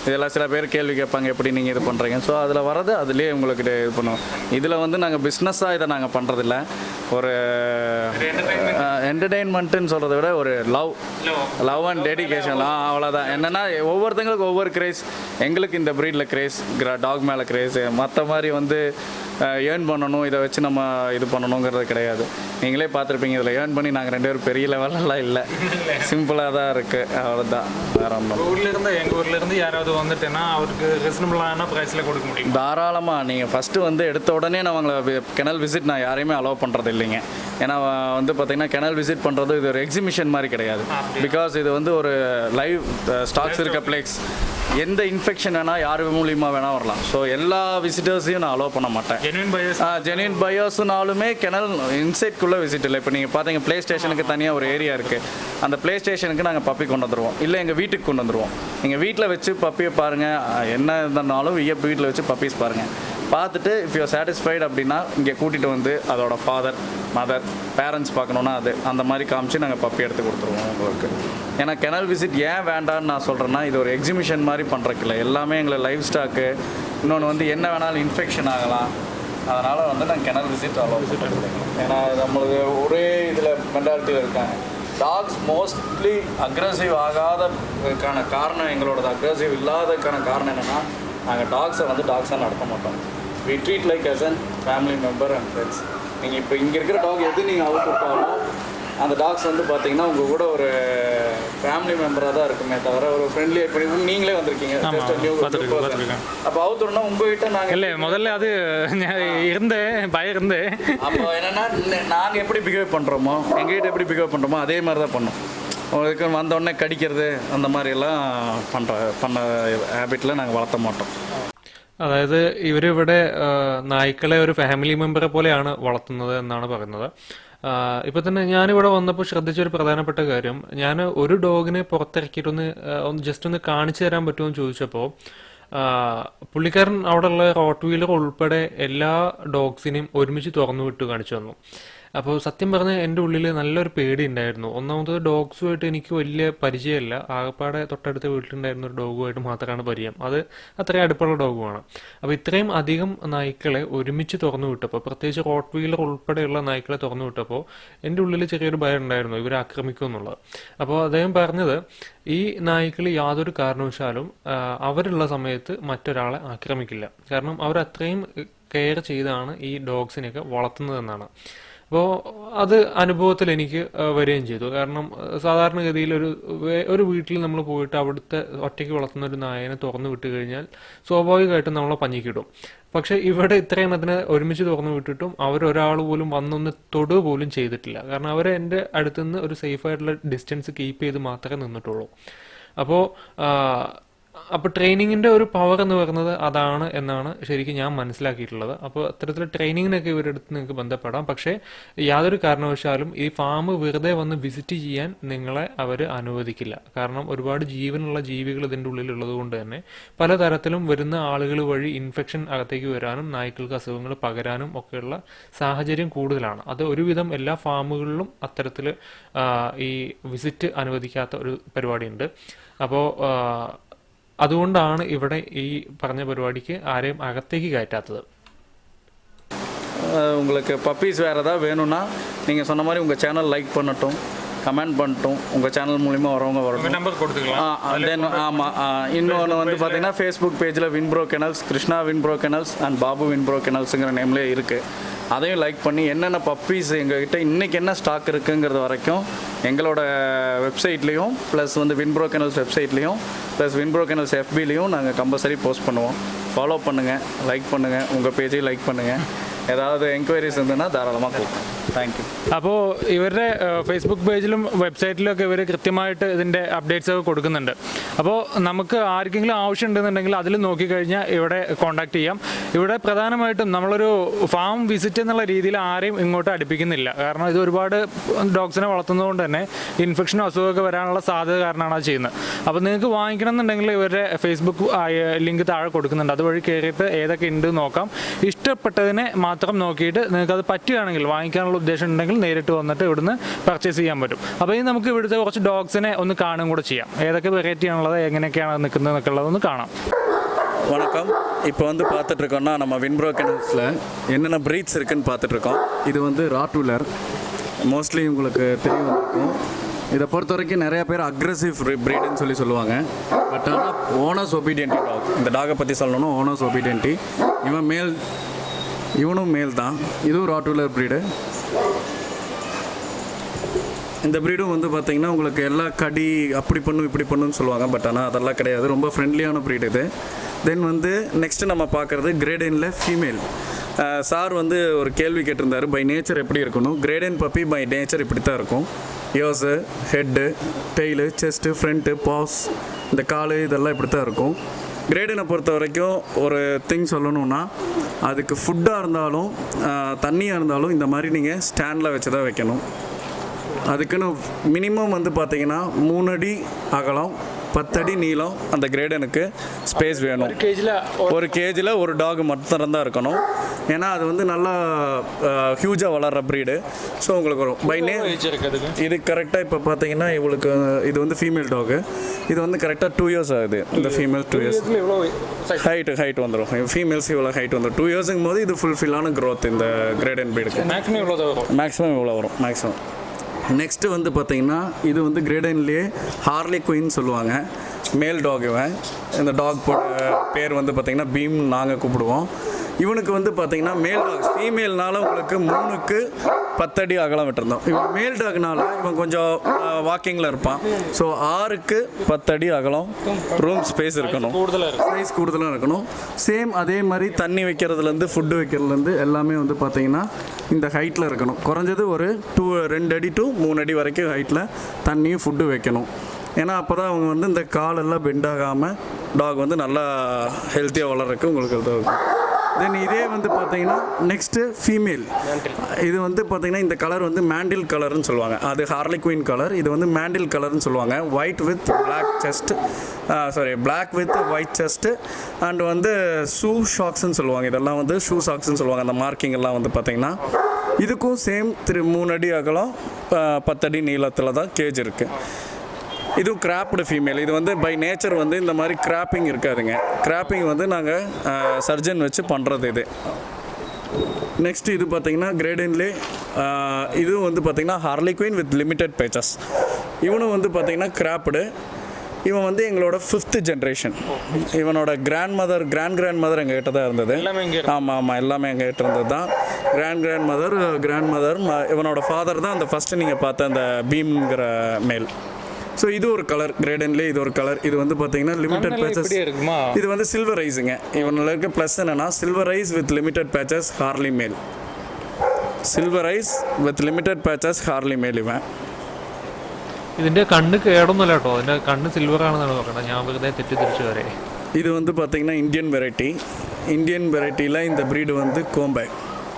Speaker 2: இதெல்லாம் சில பேர் கேள்வி கேட்பாங்க எப்படி நீங்கள் இது பண்ணுறீங்க ஸோ அதில் வரது அதுலேயே உங்களுக்கு இது பண்ணுவோம். இதில் வந்து நாங்கள் பிஸ்னஸாக இதை நாங்கள் பண்ணுறதில்ல ஒரு என்டர்டெயின்மெண்ட்டுன்னு சொல்கிறத விட ஒரு லவ் லவ் அண்ட் டெடிகேஷன் அவ்வளோதான் என்னென்னா ஒவ்வொருத்தங்களுக்கு ஒவ்வொரு கிரேஸ் எங்களுக்கு இந்த ப்ரீடில் கிரேஸ் டாக் மேலே கிரேஸ் மற்ற மாதிரி வந்து ஏர்ன் பண்ணணும் இதை வச்சு நம்ம இது பண்ணணுங்கிறது கிடையாது. நீங்களே பார்த்துருப்பீங்க இதில் ஏர்ன் பண்ணி நாங்கள் ரெண்டு பேரும் பெரிய லெவலெல்லாம் இல்லை. சிம்பிளாக தான் இருக்குது அவ்வளோதான் வேற ஒன்றும்
Speaker 1: உங்க ஊர்ல இருந்து எங்க ஊர்ல இருந்து யாராவது வந்துட்டேன்னா அவருக்கு ரீசனபிளான பிரைஸ்ல கொடுக்க முடியும்?
Speaker 2: தாராளமாக நீங்கள் ஃபஸ்ட்டு வந்து எடுத்த உடனே நான் அவங்கள கெனல் விசிட் நான் யாரையுமே அலோவ் பண்ணுறது இல்லைங்க. ஏன்னா வந்து பார்த்தீங்கன்னா கெனல் விசிட் பண்ணுறது இது ஒரு எக்ஸிபிஷன் மாதிரி கிடையாது. பிகாஸ் இது வந்து ஒரு லைவ் ஸ்டாக்ஸ் இருக்க பிளேஸ் எந்த இன்ஃபெக்ஷன் வேணால் யார் மூலியமாக வேணால் வரலாம். ஸோ எல்லா விசிட்டர்ஸையும் நான் அலோவ் பண்ண மாட்டேன்.
Speaker 1: ஜெனுவின் பையர்ஸ்
Speaker 2: ஜெனியன் பயோஸ்னாலுமே கிணல் இன்சைட்குள்ளே விசிட் இல்லை. இப்போ நீங்கள் பார்த்தீங்க ப்ளே ஸ்டேஷனுக்கு தனியாக ஒரு ஏரியா இருக்குது அந்த ப்ளே ஸ்டேஷனுக்கு நாங்கள் பப்பி கொண்டு வந்துடுவோம் இல்லை எங்கள் வீட்டுக்கு கொண்டு வந்துடுவோம் நீங்கள் வீட்டில் வச்சு பப்பியை பாருங்கள் என்ன இருந்தாலும் வீட்டில் வச்சு பப்பீஸ் பாருங்கள் பார்த்துட்டு இஃப் யூ சாட்டிஸ்ஃபைடு அப்படின்னா இங்கே கூட்டிகிட்டு வந்து அதோட ஃபாதர் மதர் பேரண்ட்ஸ் பார்க்கணுன்னா அது அந்த மாதிரி காமிச்சு நாங்கள் பப்பி எடுத்து கொடுத்துருவோம் உங்களுக்கு. ஏன்னா கெனல் விசிட் ஏன் வேண்டான்னு நான் சொல்கிறேன்னா இது ஒரு எக்ஸிபிஷன் மாதிரி பண்ணுறக்கில்ல எல்லாமே எங்களை லைஃப் ஸ்டாக்கு இன்னொன்று வந்து என்ன வேணாலும் இன்ஃபெக்ஷன் ஆகலாம். அதனால் வந்து நான் கெனல் விசிட் அவ்வளோ விசிட் ஏன்னா நம்மளுக்கு ஒரே இதில் மென்டாலிட்டியில் இருக்காங்க. டாக்ஸ் மோஸ்ட்லி அக்ரஸிவ் ஆகாததுக்கான காரணம் எங்களோடது. அக்ரஸிவ் இல்லாததுக்கான காரணம் என்னென்னா நாங்கள் டாக்ஸை வந்து டாக்ஸாக நடத்த மாட்டோம். We treat like as an family member and friends நீங்கள் இப்போ இங்கே இருக்கிற டாக் எது நீங்கள் அவுட் விட்டாலும் அந்த டாக்ஸ் வந்து பார்த்தீங்கன்னா உங்கள் கூட ஒரு ஃபேமிலி மெம்பராக தான் இருக்குமே தவிர ஒரு ஃப்ரெண்ட்லி பண்ணி நீங்களே வந்திருக்கீங்க. அப்போ அவுத்துறோம்னா உங்ககிட்ட நாங்கள்
Speaker 1: இல்லை முதல்ல அது இருந்தேன் பயம் இருந்தேன்.
Speaker 2: அப்போ என்னன்னா ந- நாங்க எப்படி பிஹேவ் பண்றோமோ எங்ககிட்ட எப்படி பிஹேவ் பண்றோமோ அதே மாதிரி தான் பண்ணோம். உங்களுக்கு வந்த உடனே கடிக்கிறது அந்த மாதிரி எல்லாம் பண்ற பண்ண ஹேபிட்ல நாங்கள் வளர்த்த மாட்டோம்
Speaker 3: അതായത് ഇവരിവിടെ ആ, നായ്ക്കളെ ഒരു ഫാമിലി മെമ്പറെ പോലെയാണ് വളർത്തുന്നത് എന്നാണ് പറയുന്നത് ആ, ഇപ്പൊ തന്നെ ഞാനിവിടെ വന്നപ്പോൾ ശ്രദ്ധിച്ച ഒരു പ്രധാനപ്പെട്ട കാര്യം ഞാൻ ഒരു ഡോഗിനെ പുറത്തിറക്കിയിട്ടൊന്ന് ആ, ഒന്ന് ജസ്റ്റ് ഒന്ന് കാണിച്ചു തരാൻ പറ്റുമോ എന്ന് ചോദിച്ചപ്പോൾ ആ, പുള്ളിക്കാരൻ അവിടെയുള്ള റോട്ട് വീലർ ഉൾപ്പെടെ എല്ലാ ഡോഗ്സിനെയും ഒരുമിച്ച് തുറന്നു വിട്ട് കാണിച്ചു തന്നു അപ്പോൾ സത്യം പറഞ്ഞാൽ എന്റെ ഉള്ളിൽ നല്ലൊരു പേടി ഉണ്ടായിരുന്നു ഒന്നാമത് ഡോഗ്സുമായിട്ട് എനിക്ക് വലിയ പരിചയമില്ല ആകപ്പാടെ തൊട്ടടുത്ത വീട്ടിലുണ്ടായിരുന്ന ഒരു ഡോഗുമായിട്ട് മാത്രമാണ് പരിചയം. അത് അത്രയും അടുപ്പുള്ള ഡോഗുമാണ്. അപ്പോൾ ഇത്രയും അധികം നായ്ക്കളെ ഒരുമിച്ച് തുറന്നു വിട്ടപ്പോൾ പ്രത്യേകിച്ച് റോട്ട് വീലർ ഉൾപ്പെടെയുള്ള നായ്ക്കളെ തുറന്നു വിട്ടപ്പോൾ എന്റെ ഉള്ളിൽ ചെറിയൊരു ഭയം ഉണ്ടായിരുന്നു ഇവർ ആക്രമിക്കും എന്നുള്ളത്. അപ്പോൾ അദ്ദേഹം പറഞ്ഞത് ഈ നായ്ക്കൾ യാതൊരു കാരണവശാലും അവരുള്ള സമയത്ത് മറ്റൊരാളെ ആക്രമിക്കില്ല. കാരണം അവർ അത്രയും കെയർ ചെയ്താണ് ഈ ഡോഗ്സിനെയൊക്കെ വളർത്തുന്നതെന്നാണ്. അപ്പോൾ അത് അനുഭവത്തിൽ എനിക്ക് വരികയും ചെയ്തു. കാരണം സാധാരണഗതിയിൽ ഒരു ഒരു വീട്ടിൽ നമ്മൾ പോയിട്ട് അവിടുത്തെ ഒറ്റയ്ക്ക് വളർത്തുന്ന ഒരു നായനെ തുറന്നു വിട്ട് കഴിഞ്ഞാൽ സ്വാഭാവികമായിട്ടും നമ്മളെ പഞ്ഞിക്കിടും. പക്ഷേ ഇവിടെ ഇത്രയും അതിനെ ഒരുമിച്ച് തുറന്നു വിട്ടിട്ടും അവരൊരാൾ പോലും വന്നൊന്ന് തൊടുക പോലും ചെയ്തിട്ടില്ല. കാരണം അവർ എന്റെ അടുത്തുനിന്ന് ഒരു സേഫ് ആയിട്ടുള്ള ഡിസ്റ്റൻസ് കീപ്പ് ചെയ്ത് മാത്രമേ നിന്നിട്ടുള്ളൂ. അപ്പോൾ അപ്പോൾ ട്രെയിനിങ്ങിന്റെ ഒരു പവർ എന്ന് പറയുന്നത് അതാണ് എന്നാണ് ശരിക്കും ഞാൻ മനസ്സിലാക്കിയിട്ടുള്ളത്. അപ്പോൾ അത്തരത്തിൽ ട്രെയിനിങ്ങിനൊക്കെ ഇവരുടെ അടുത്ത് നിങ്ങൾക്ക് ബന്ധപ്പെടാം. പക്ഷേ യാതൊരു കാരണവശാലും ഈ ഫാം വെറുതെ വന്ന് വിസിറ്റ് ചെയ്യാൻ നിങ്ങളെ അവർ അനുവദിക്കില്ല. കാരണം ഒരുപാട് ജീവനുള്ള ജീവികൾ ഇതിന്റെ ഉള്ളിലുള്ളത് കൊണ്ട് തന്നെ പലതരത്തിലും വരുന്ന ആളുകൾ വഴി ഇൻഫെക്ഷൻ അകത്തേക്ക് വരാനും നായ്ക്കൾക്ക് അസുഖങ്ങൾ പകരാനും ഒക്കെയുള്ള സാഹചര്യം കൂടുതലാണ്. അത് ഒരുവിധം എല്ലാ ഫാമുകളിലും അത്തരത്തിൽ ഈ വിസിറ്റ് അനുവദിക്കാത്ത ഒരു പരിപാടിയുണ്ട്. അപ്പോൾ അതുകൊണ്ടാണ് ഇവിടെ ഈ പറഞ്ഞ പരിപാടിക്ക് ആരെയും അകത്തേക്ക് കയറ്റാത്തത്
Speaker 2: அஹ் உங்களுக்கு பப்பீஸ் வேறு ஏதாவது வேணும்னா நீங்கள் சொன்ன மாதிரி உங்கள் சேனல் லைக் பண்ணட்டும் கமெண்ட் பண்ணட்டும் உங்கள் சேனல் மூலிமா வரவங்க வரட்டும்
Speaker 1: நம்பர் கொடுத்துக்கலாம்
Speaker 2: தென் ஆமாம் இன்னொன்று வந்து பார்த்தீங்கன்னா ஃபேஸ்புக் பேஜில் Winbro Kennels Krishna Winbro Kennels and Babu Winbro கெனல்ஸுங்கிற நேம்லேயே இருக்குது அதையும் லைக் பண்ணி என்னென்ன பப்பீஸ் எங்ககிட்ட இன்றைக்கி என்ன ஸ்டாக் இருக்குங்கிறது வரைக்கும் எங்களோட வெப்சைட்லேயும் ப்ளஸ் வந்து வின்ப்ரோ கெனல்ஸ் வெப்சைட்லேயும் ப்ளஸ் வின்ப்ரோ கெனல்ஸ் எஃபிலையும் நாங்கள் கம்பல்சரி போஸ்ட் பண்ணுவோம் ஃபாலோ பண்ணுங்கள் லைக் பண்ணுங்கள் உங்கள் பேஜையும் லைக் பண்ணுங்கள் ஏதாவது என்கொயரிஸ் இருந்ததுன்னா தாராளமாக கூப்பிடுங்க தேங்க்யூ
Speaker 1: അപ്പോൾ ഇവരുടെ ഫേസ്ബുക്ക് പേജിലും വെബ്സൈറ്റിലും ഒക്കെ ഇവർ കൃത്യമായിട്ട് ഇതിന്റെ അപ്ഡേറ്റ്സ് ഒക്കെ കൊടുക്കുന്നുണ്ട്. അപ്പോൾ നമുക്ക് ആർക്കെങ്കിലും ആവശ്യം ഉണ്ടെന്നുണ്ടെങ്കിൽ അതിൽ നോക്കിക്കഴിഞ്ഞാൽ ഇവിടെ കോൺടാക്ട് ചെയ്യാം. ഇവിടെ പ്രധാനമായിട്ടും നമ്മളൊരു ഫാം വിസിറ്റ് എന്നുള്ള രീതിയിൽ ആരെയും ഇങ്ങോട്ട് അടുപ്പിക്കുന്നില്ല. കാരണം ഇത് ഒരുപാട് ഡോഗ്സിനെ വളർത്തുന്നതുകൊണ്ട് തന്നെ ഇൻഫെക്ഷനും അസുഖമൊക്കെ വരാനുള്ള സാധ്യത കാരണമാണ് അത് ചെയ്യുന്നത്. അപ്പോൾ നിങ്ങൾക്ക് വാങ്ങിക്കണം എന്നുണ്ടെങ്കിൽ ഇവരുടെ ഫേസ്ബുക്ക് ലിങ്ക് താഴെ കൊടുക്കുന്നുണ്ട്. അതുവഴി കയറിയിട്ട് ഏതൊക്കെ ഉണ്ട് നോക്കാം. ഇഷ്ടപ്പെട്ടതിനെ മാത്രം നോക്കിയിട്ട് നിങ്ങൾക്ക് അത് പറ്റുകയാണെങ്കിൽ വാങ്ങിക്കാനുള്ള ഉദ്ദേശം ഉണ്ടെങ്കിൽ നേരിട്ട് വന്നിട്ട് ഇവിടുന്ന് പർച്ചേസ് ചെയ്യാൻ പറ്റും. അപ്പോൾ ഇനി നമുക്ക് ഇവിടുത്തെ കുറച്ച് ഡോഗ്സിനെ ഒന്ന് കാണും കൂടെ ചെയ്യാം ഏതൊക്കെ വെറൈറ്റി ആണുള്ളത് എങ്ങനെയൊക്കെയാണ് നിൽക്കുന്നത് എന്നൊക്കെ ഉള്ളതൊന്ന് കാണാം
Speaker 2: வணக்கம் இப்போ வந்து பார்த்துட்ருக்கோம்னா நம்ம வின்ப்ரோ கெனல்ஸில் என்னென்ன ப்ரீட்ஸ் இருக்குன்னு பார்த்துட்ருக்கோம் இது வந்து ராட்வூலர் மோஸ்ட்லி உங்களுக்கு தெரிய வந்திருக்கும் இதை பொறுத்த வரைக்கும் நிறைய பேர் அக்ரெசிவ் ப்ரீடுன்னு சொல்லி சொல்லுவாங்க பட் ஆனால் ஓனர்ஸ் ஒபீடியன்டி டாக் இந்த டாகை பற்றி சொல்லணும்னா ஓனர்ஸ் ஒபீடியன்டி இவன் மேல் இவனும் மேல் தான் இதுவும் ராட்வூலர் ப்ரீடு இந்த ப்ரீடும் வந்து பார்த்தீங்கன்னா உங்களுக்கு எல்லா கடி அப்படி பண்ணும் இப்படி பண்ணுன்னு சொல்லுவாங்க. பட் ஆனால் அதெல்லாம் கிடையாது. ரொம்ப ஃப்ரெண்ட்லியான ப்ரீட் இது. தென் வந்து நெக்ஸ்ட்டு நம்ம பார்க்குறது கிரேடனில் ஃபீமேல் சார் வந்து ஒரு கேள்வி கேட்டிருந்தாரு. பை நேச்சர் எப்படி இருக்கணும்? கிரேடன் பப்பி பை நேச்சர் இப்படி தான் இருக்கும். Ears head tail chest front paws இந்த காலு இதெல்லாம் இப்படி தான் இருக்கும். கிரேடனை பொறுத்த வரைக்கும் ஒரு திங் சொல்லணும்னா அதுக்கு ஃபுட்டாக இருந்தாலும் தண்ணியாக இருந்தாலும் இந்த மாதிரி நீங்கள் ஸ்டாண்டில் வச்சு தான் வைக்கணும். அதுக்குன்னு மினிமம் வந்து பார்த்தீங்கன்னா மூணு அடி அகலம் பத்தடி நீளம் அந்த கிரேடனுக்கு ஸ்பேஸ் வேணும்.
Speaker 1: கேஜில்
Speaker 2: ஒரு கேஜில் ஒரு டாக் மட்டும் தான் இருக்கணும். ஏன்னா அது வந்து நல்லா ஹியூஜாக வளர்கிற ப்ரீடு ஸோ உங்களுக்கு வரும் பை நே
Speaker 1: ஏஜ் இருக்கு அதுக்கு?
Speaker 2: இது கரெக்டாக இப்போ பார்த்தீங்கன்னா இவளுக்கு இது வந்து ஃபீமேல் டாகு இது வந்து கரெக்டாக டூ இயர்ஸ் ஆகுது. இந்த ஃபீமேல் டூ இயர்ஸ்
Speaker 1: எவ்வளோ
Speaker 2: ஹைட் வந்துடும் ஃபீமேல்ஸ் இவ்வளோ ஹைட் வந்துடும் டூ இயர்ஸுங்கும் போது இது ஃபுல்ஃபில்லான growth இந்த கிரேடன் ப்ரீடுக்கு
Speaker 1: மேக்ஸிமம் வரும்?
Speaker 2: மேக்ஸிமம் இவ்வளோ வரும். மேக்ஸிமம் நெக்ஸ்ட்டு வந்து பார்த்தீங்கன்னா இது வந்து கிரேடன்லேயே ஹார்லி குயின் சொல்லுவாங்க. மேல் டாக் இவன். இந்த டாக் பேர் வந்து பார்த்தீங்கன்னா பீம் நாங்கள் கூப்பிடுவோம். இவனுக்கு வந்து பார்த்தீங்கன்னா மேல் டாக் ஃபீமேல்னால உங்களுக்கு மூணுக்கு பத்தடி அகலம் விட்டுருந்தோம் இவன் மேல் டாக்னால இவன் கொஞ்சம் வாக்கிங்கில் இருப்பான். ஸோ ஆறுக்கு பத்தடி அகலம் ரூம் ஸ்பேஸ் இருக்கணும். சைஸ் கூடுதலாக இருக்கணும். சேம் அதே மாதிரி தண்ணி வைக்கிறதுலேருந்து ஃபுட்டு வைக்கிறதுலேருந்து எல்லாமே வந்து பார்த்தீங்கன்னா இந்த ஹைட்டில் இருக்கணும். குறைஞ்சது ஒரு டூ ரெண்டு அடி டு மூணு அடி வரைக்கும் ஹைட்டில் தண்ணியும் ஃபுட்டு வைக்கணும். ஏன்னா அப்போ தான் அவங்க வந்து இந்த காலெல்லாம் பெண்ட் ஆகாமல் டாக் வந்து நல்லா ஹெல்த்தியாக வளர்றதுக்கு உங்களுக்கு இது இருக்கும் தென் இதே வந்து பார்த்தீங்கன்னா நெக்ஸ்ட்டு ஃபீமேல் இது வந்து பார்த்தீங்கன்னா இந்த கலர் வந்து மேண்டில் கலர்னு சொல்லுவாங்க. அது ஹார்லி குயின் கலர் இது வந்து மேண்டில் கலர்னு சொல்லுவாங்க. White with black chest sorry black with white chest and வந்து ஷூ ஷாக்ஸ்னு சொல்லுவாங்க. இதெல்லாம் வந்து ஷூ ஷாக்ஸ்னு சொல்லுவாங்க. அந்த மார்க்கிங் எல்லாம் வந்து பார்த்தீங்கன்னா இதுக்கும் சேம் திரு மூணு அடி அகலம் பத்தடி நீளத்தில் தான் கேஜ் இருக்குது இதுவும் கிராப்டு ஃபீமேல் இது வந்து பை நேச்சர் வந்து இந்த மாதிரி கிராப்பிங் இருக்காதுங்க. கிராப்பிங் வந்து நாங்கள் சர்ஜன் வச்சு பண்ணுறது இது. நெக்ஸ்ட் இது பார்த்தீங்கன்னா கிரேடன்லே இதுவும் வந்து பார்த்தீங்கன்னா Harley queen with limited patches இவனும் வந்து பார்த்தீங்கன்னா கிராப்டு இவன் வந்து எங்களோட ஃபிஃப்த் ஜென்ரேஷன் இவனோட grand mother grand grand mother எங்ககிட்ட தான் இருந்தது. ஆமாம் ஆமாம் எல்லாமே எங்ககிட்ட இருந்தது தான். Grand grand mother grand mother இவனோட ஃபாதர் தான் அந்த ஃபஸ்ட்டு நீங்கள் பார்த்த அந்த பீம்ங்கிற மேல். ஸோ இது ஒரு கலர் கிரேடன்லேயே இது ஒரு கலர் இது வந்து பார்த்தீங்கன்னா லிமிட்டட்
Speaker 1: கண்ணெல்லாம்
Speaker 2: பேச்சஸ்
Speaker 1: இப்படியே இருக்குமா
Speaker 2: இது வந்து சில்வர் ஐஸுங்க இவனில் இருக்க ப்ளஸ் என்னன்னா silver eyes with limited patches Harley male silver eyes with limited patches Harley male ഇവൻ
Speaker 3: ഇതിന്റെ കണ്ണ് കേടൊന്നുമല്ല കേട്ടോ അതിന്റെ കണ്ണ് സിൽവർ ആണെന്നാണ് പറയുന്നത് ഞാൻ വെറുതെ തെറ്റിദ്ധരിച്ചു വരെ
Speaker 2: இது வந்து பார்த்தீங்கன்னா இந்தியன் வெரைட்டி இந்தியன் வெரைட்டியில் இந்த breed வந்து கோம்பை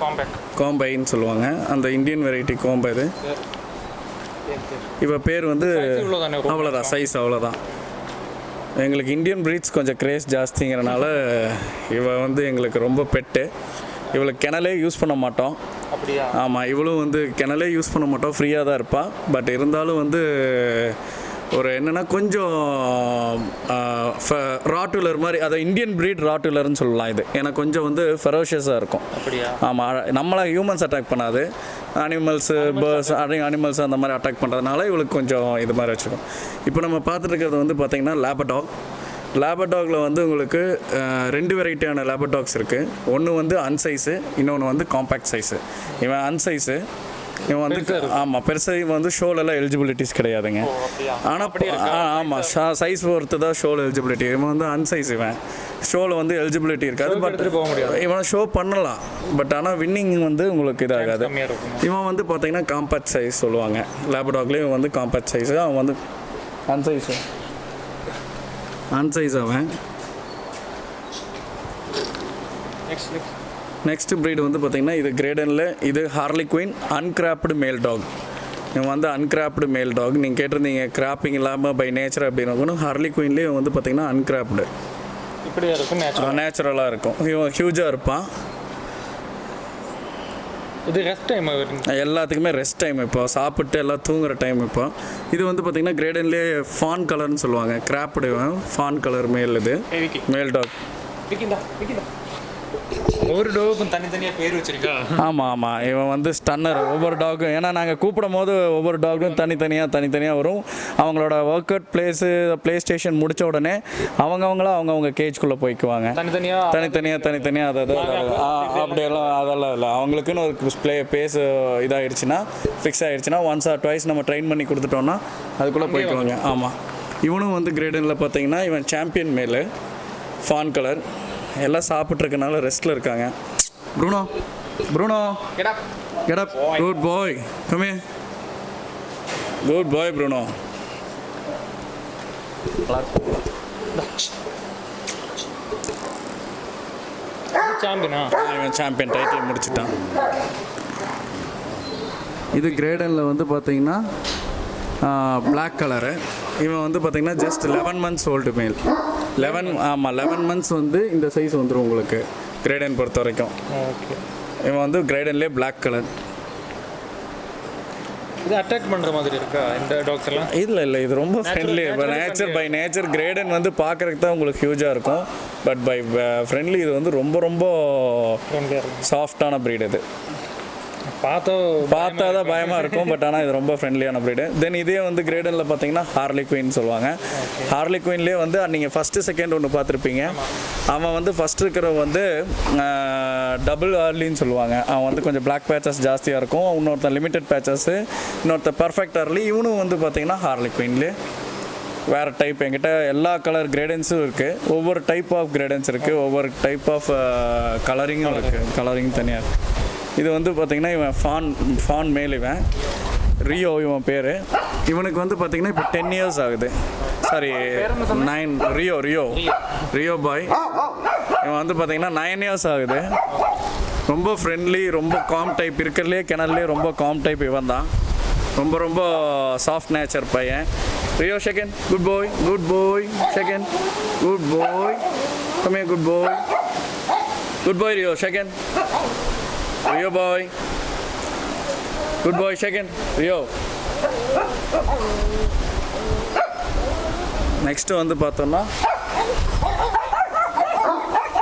Speaker 1: காம்பேக்ட்
Speaker 2: கோம்பைன்னு சொல்லுவாங்க அந்த இந்தியன் வெரைட்டி கோம்பை இது இவ பேர் வந்து அவ்வளோதான் சைஸ் அவ்வளோதான் எங்களுக்கு இந்தியன் ப்ரீட்ஸ் கொஞ்சம் கிரேஸ் ஜாஸ்திங்கிறனால இவ வந்து எங்களுக்கு ரொம்ப பெட்டு. இவளை கிணலே யூஸ் பண்ண மாட்டோம்.
Speaker 1: அப்படியா?
Speaker 2: ஆமாம் இவளும் வந்து கிணலே யூஸ் பண்ண மாட்டோம் ஃப்ரீயாக தான் இருப்பாள் பட் இருந்தாலும் வந்து ஒரு என்னென்னா கொஞ்சம் ராட்டுலர் மாதிரி அதை இந்தியன் breed ராட்டுலர்னு சொல்லலாம் இது. எனக்கு கொஞ்சம் வந்து ஃபெரோஷியஸாக இருக்கும்.
Speaker 1: அப்படியா?
Speaker 2: ஆமாம் நம்மளை ஹியூமன்ஸ் அட்டாக் பண்ணாது. அனிமல்ஸு பேர்ட்ஸ் அனிமல்ஸ் அந்த மாதிரி அட்டாக் பண்ணுறதுனால இவளுக்கு கொஞ்சம் இது மாதிரி வச்சுருக்கோம் இப்போ நம்ம பார்த்துட்டு இருக்கிறது வந்து பார்த்திங்கன்னா லேபடாக் லேபடாகில் வந்து உங்களுக்கு ரெண்டு வெரைட்டியான லேபடாக்ஸ் இருக்குது ஒன்று வந்து அன்சைஸு இன்னொன்று வந்து காம்பேக்ட் சைஸு இவன் அன்சைஸு இவன் வந்து ஆமாம் பெருசாக இவன் வந்து ஷோலெல்லாம் எலிஜிபிலிட்டிஸ் கிடையாதுங்க. ஆனால் ஆமாம் சைஸ் பொறுத்து தான் ஷோவில் எலிஜிபிலிட்டி இவன் வந்து அன்சைஸ் இவன். ஷோவில் வந்து எலிஜிபிலிட்டி இருக்காது பட் இவனை ஷோ பண்ணலாம். பட் ஆனால் வின்னிங் வந்து உங்களுக்கு இதாகாது. இவன் வந்து பார்த்தீங்கன்னா காம்பேக்ட் சைஸ் சொல்லுவாங்க. லேபடாக்லேயும் வந்து காம்பேக்ட் சைஸ் அவன் வந்து அன்சைஸ் அன்சைஸ் அவன்.
Speaker 1: நெக்ஸ்ட் நெக்ஸ்ட்
Speaker 2: நெக்ஸ்ட் breed வந்து பார்த்தீங்கன்னா இது கிரேடனில் இது ஹார்லி குயின் அன்கிராப்டு மேல் டாக் இவன் வந்து அன்கிராப்டு மேல் டாக் நீங்கள் கேட்டிருந்தீங்க கிராப்பிங் இல்லாமல் பை நேச்சர் அப்படின்னு ஹார்லி குயின்லேயே வந்து பார்த்தீங்கன்னா அன்கிராப்டு
Speaker 1: இப்படியா இருக்கும்? நேச்சுரல்
Speaker 2: நேச்சுரலாக இருக்கும். இவன் ஹியூஜாக இருப்பான்.
Speaker 1: இது ரெஸ்ட் டைம்
Speaker 2: எல்லாத்துக்குமே ரெஸ்ட் டைம் இப்போ. சாப்பிட்டு எல்லாம் தூங்குற டைம் இப்போ. இது வந்து பார்த்தீங்கன்னா கிரேடன்லேயே ஃபான் கலர்னு சொல்லுவாங்க. கிராப்டு ஃபான் கலர் மேல் இது. மேல் டாக்
Speaker 1: ஒவ்வொரு டோவுக்கும் தனித்தனியாக பேர் வச்சிருக்கா?
Speaker 2: ஆமாம் ஆமாம் இவன் வந்து ஸ்டன்னர் ஒவ்வொரு டாகும் ஏன்னா நாங்கள் கூப்பிடும் போது ஒவ்வொரு டாகும் தனித்தனியாக தனித்தனியாக வரும். அவங்களோட work out place play station முடிச்ச உடனே அவங்கவுங்கள அவங்கவுங்க கேஜ்குள்ளே போய்க்குவாங்க.
Speaker 1: தனித்தனியாக
Speaker 2: தனித்தனியாக தனித்தனியாக அதை அப்படியெல்லாம் அதெல்லாம் இல்லை. அவங்களுக்குன்னு ஒரு ப்ளே பேஸ் இதாகிடுச்சுன்னா ஃபிக்ஸ் ஆகிடுச்சுன்னா ஒன்ஸ் ஆர் ட்வைஸ் நம்ம ட்ரெயின் பண்ணி கொடுத்துட்டோம்னா அதுக்குள்ளே போய்க்குவாங்க. ஆமாம் இவனும் வந்து கிரேடனில் பார்த்தீங்கன்னா இவன் சாம்பியன் மேலு ஃபான் கலர் எல்லாம் சாப்பிட்ருக்கனால ரெஸ்ட்டில் இருக்காங்க. Bruno Bruno.
Speaker 1: Kheda.
Speaker 2: Good boy. Come here. Good boy Bruno
Speaker 1: சாம்பியனா
Speaker 2: இவன் சாம்பியன் டைட்டில் முடிச்சிட்டான் இது கிரேடனில் வந்து பார்த்தீங்கன்னா பிளாக் கலரு இவன் வந்து பார்த்தீங்கன்னா just eleven months old male eleven ஆமாம் லெவன் மந்த்ஸ் வந்து இந்த சைஸ் வந்துடும் உங்களுக்கு கிரேடன் பொறுத்த வரைக்கும்.
Speaker 1: ஓகே
Speaker 2: இவன் வந்து கிரேடன்லேயே பிளாக் கலர்
Speaker 1: இது அட்டாக் பண்ணுற மாதிரி இருக்கா இந்த டாக்ஸ் எல்லாம்?
Speaker 2: இல்லை இல்லை இது ரொம்ப ஃப்ரெண்ட்லி இப்போ நேச்சர் பை நேச்சர் கிரேடன் வந்து பார்க்குறதுக்கு தான் உங்களுக்கு ஹியூஜாக இருக்கும். பட் பை ஃப்ரெண்ட்லி இது வந்து ரொம்ப ரொம்ப சாஃப்டான breed இது.
Speaker 1: பார்த்தா
Speaker 2: பார்த்தா தான் பயமாக இருக்கும் பட் ஆனால் இது ரொம்ப ஃப்ரெண்ட்லியான breed. தென் இதே வந்து கிரேடனில் பார்த்தீங்கன்னா ஹார்லி குயின் சொல்லுவாங்க. ஹார்லி குயின்லேயே வந்து நீங்கள் ஃபஸ்ட்டு செகண்ட் ஒன்று பார்த்துருப்பீங்க. அவன் வந்து ஃபஸ்ட் இருக்கிற வந்து டபுள் ஹார்லின்னு சொல்லுவாங்க. அவன் வந்து கொஞ்சம் பிளாக் பேச்சஸ் ஜாஸ்தியாக இருக்கும். இன்னொருத்தன் லிமிட்டட் பேச்சஸ்ஸு இன்னொருத்தன் பர்ஃபெக்ட் ஹார்லி இவனும் வந்து பார்த்தீங்கன்னா ஹார்லி குயின்லேயே வேறு டைப் என்கிட்ட எல்லா கலர் கிரேடன்ஸும் இருக்குது ஒவ்வொரு டைப் ஆஃப் கிரேடன்ஸ் இருக்குது ஒவ்வொரு டைப் ஆஃப் கலரிங்கும் இருக்குது கலரிங் தனியாக இருக்குது இது வந்து பார்த்திங்கன்னா இவன் ஃபான் ஃபான் மேல் இவன். ரியோ இவன் பேர். இவனுக்கு வந்து பார்த்திங்கன்னா இப்போ டென் இயர்ஸ் ஆகுது. Sorry nine Rio Rio Rio boy இவன் வந்து பார்த்திங்கன்னா நைன் இயர்ஸ் ஆகுது. ரொம்ப ஃப்ரெண்ட்லி ரொம்ப காம் டைப் இருக்கிறதுலே கிணறுலே ரொம்ப காம் டைப் இவன் தான். ரொம்ப ரொம்ப சாஃப்ட் நேச்சர் பையன். Rio second good boy good boy second good boy come good boy good boy Rio second Rio boy good boy second. Rio. Next வந்து பார்த்தோம்னா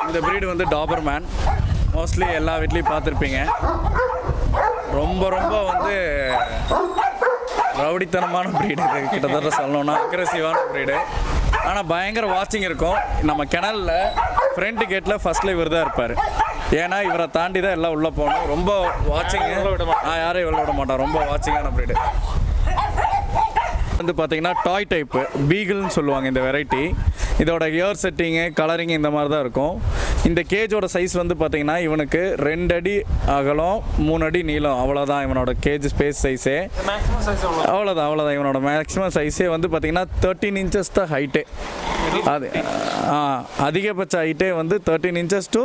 Speaker 2: இந்த breed வந்து டாபர் மேன் மோஸ்ட்லி எல்லா வீட்லேயும் பார்த்துருப்பீங்க. ரொம்ப ரொம்ப வந்து ரவுடித்தனமான ப்ரீடு இது. கிட்டத்தட்ட சொல்லணும்னா அக்ரெசிவான ப்ரீடு ஆனால் பயங்கர வாட்சிங் இருக்கும். நம்ம கிணல்ல ஃப்ரண்ட் கேட்டில் ஃபஸ்ட்டில் இவர் தான் இருப்பார். ஏன்னா இவரை தாண்டி தான் எல்லாம் உள்ளே போகணும் ரொம்ப வாட்சிங் யாரும் இவ்வளோ விட மாட்டான். ரொம்ப வாட்சிங்கான breed. வந்து பார்த்தீங்கன்னா டாய் டைப்பு பீகிள்னு சொல்லுவாங்க இந்த வெரைட்டி இதோட இயர் செட்டிங்கு கலரிங் இந்த மாதிரி தான் இருக்கும். இந்த கேஜோட சைஸ் வந்து பார்த்தீங்கன்னா இவனுக்கு ரெண்டு அடி அகலம் மூணு அடி நீளம். அவ்வளோதான் இவனோட கேஜ் ஸ்பேஸ் சைஸே அவ்வளோதான் அவ்வளோதான் இவனோட மேக்ஸிமம் சைஸே வந்து பார்த்தீங்கன்னா தேர்ட்டின் இன்ச்சஸ் தான் ஹைட்டே அது அதிகபட்ச ஹைட்டே வந்து thirteen inches to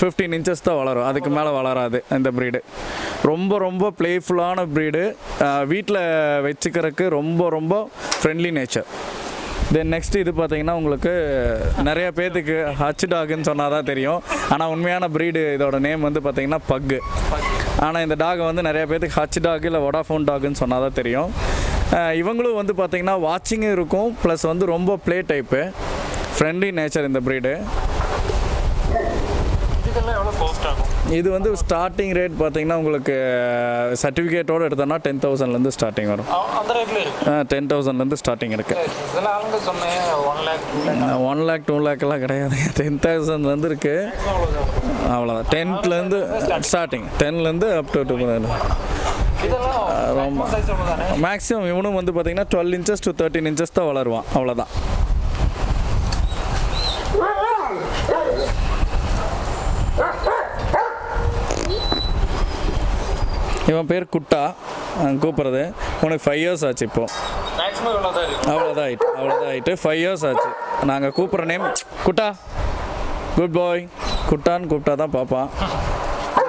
Speaker 2: fifteen inches தான் வளரும். அதுக்கு மேலே வளராது இந்த ப்ரீடு ரொம்ப ரொம்ப ப்ளேஃபுல்லான ப்ரீடு வீட்டில் வச்சுக்கிறதுக்கு ரொம்ப ரொம்ப ஃப்ரெண்ட்லி நேச்சர் தென் நெக்ஸ்ட் இது பார்த்தீங்கன்னா உங்களுக்கு நிறைய பேர்த்துக்கு ஹச் டாக்னு சொன்னால் தான் தெரியும். ஆனால் உண்மையான ப்ரீடு இதோட நேம் வந்து பார்த்தீங்கன்னா பக்கு ஆனால் இந்த டாக் வந்து நிறைய பேர்த்துக்கு ஹச் டாக் இல்லை ஒடாஃபோன் டாக்னு சொன்னால் தான் தெரியும். இவங்களும் வந்து பார்த்தீங்கன்னா வாட்சிங்கும் இருக்கும். ப்ளஸ் வந்து ரொம்ப ப்ளே டைப்பு ஃப்ரெண்ட்லி நேச்சர் இந்த ப்ரீடு
Speaker 1: இதுக்கெல்லாம் எவ்வளோ காஸ்ட் ஆகும்
Speaker 2: இது வந்து ஸ்டார்டிங் ரேட் பார்த்தீங்கன்னா உங்களுக்கு சர்டிஃபிகேட்டோடு எடுத்தோம்னா டென் தௌசண்ட்லேருந்து ஸ்டார்டிங் வரும்.
Speaker 1: இருக்கு.
Speaker 2: டென் தௌசண்ட்லேருந்து ஸ்டார்டிங் இருக்குது
Speaker 1: ஒன் லேக் டூ
Speaker 2: லேக்கெல்லாம் கிடையாது. டென் தௌசண்ட்லேருந்து இருக்குது அவ்வளோதான் டென்த்லேருந்து ஸ்டார்டிங் டென்லேருந்து அப் டு டூ ரொம்ப. மேக்ஸிமம் இவனும் வந்து பார்த்தீங்கன்னா twelve inches to thirteen inches தான் வளருவான். அவ்வளோதான் இவன் பேர் குட்டா. கூப்பிட்றது. உனக்கு ஃபைவ் இயர்ஸ் ஆச்சு இப்போ.
Speaker 1: மேக்ஸிமம் எவ்வளோ தான் இருக்கும்
Speaker 2: அவ்வளோதான் ஆயிட்டு அவ்வளோதான் ஆயிட்டு. ஃபைவ் இயர்ஸ் ஆச்சு. நாங்கள் கூப்பிட்ற நேம் குட்டா. குட் பாய் குட்டான்னு கூப்பிட்டா தான் பார்ப்பான்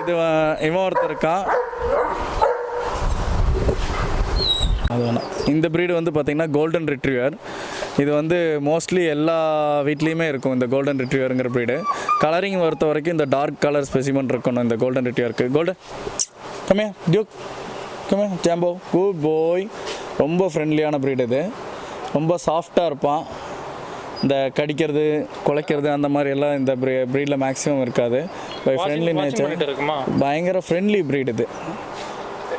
Speaker 2: இது இவன் ஒருத்தர் இருக்கான் அது வேணாம். இந்த breed வந்து பார்த்தீங்கன்னா கோல்டன் ரிட்ரீவர் இது வந்து மோஸ்ட்லி எல்லா வீட்லேயுமே இருக்கும் இந்த கோல்டன் ரிட்ரீவருங்கிற breed. கலரிங் பொறுத்த வரைக்கும் இந்த டார்க் கலர் ஸ்பெசிமன் இருக்கணும் இந்த கோல்டன் ரிட்ரீவருக்கு கோல்டன் கம்மியா டியூக் கம்மியா ஜாம்போ குட் பாய் ரொம்ப ஃப்ரெண்ட்லியான breed இது. ரொம்ப சாஃப்டாக இருப்பான். இந்த கடிக்கிறது குலைக்கிறது அந்த மாதிரி எல்லாம் இந்த ப்ரீடில் மேக்ஸிமம் இருக்காது. பை ஃப்ரெண்ட்லி நேச்சர் பயங்கர ஃப்ரெண்ட்லி breed இது.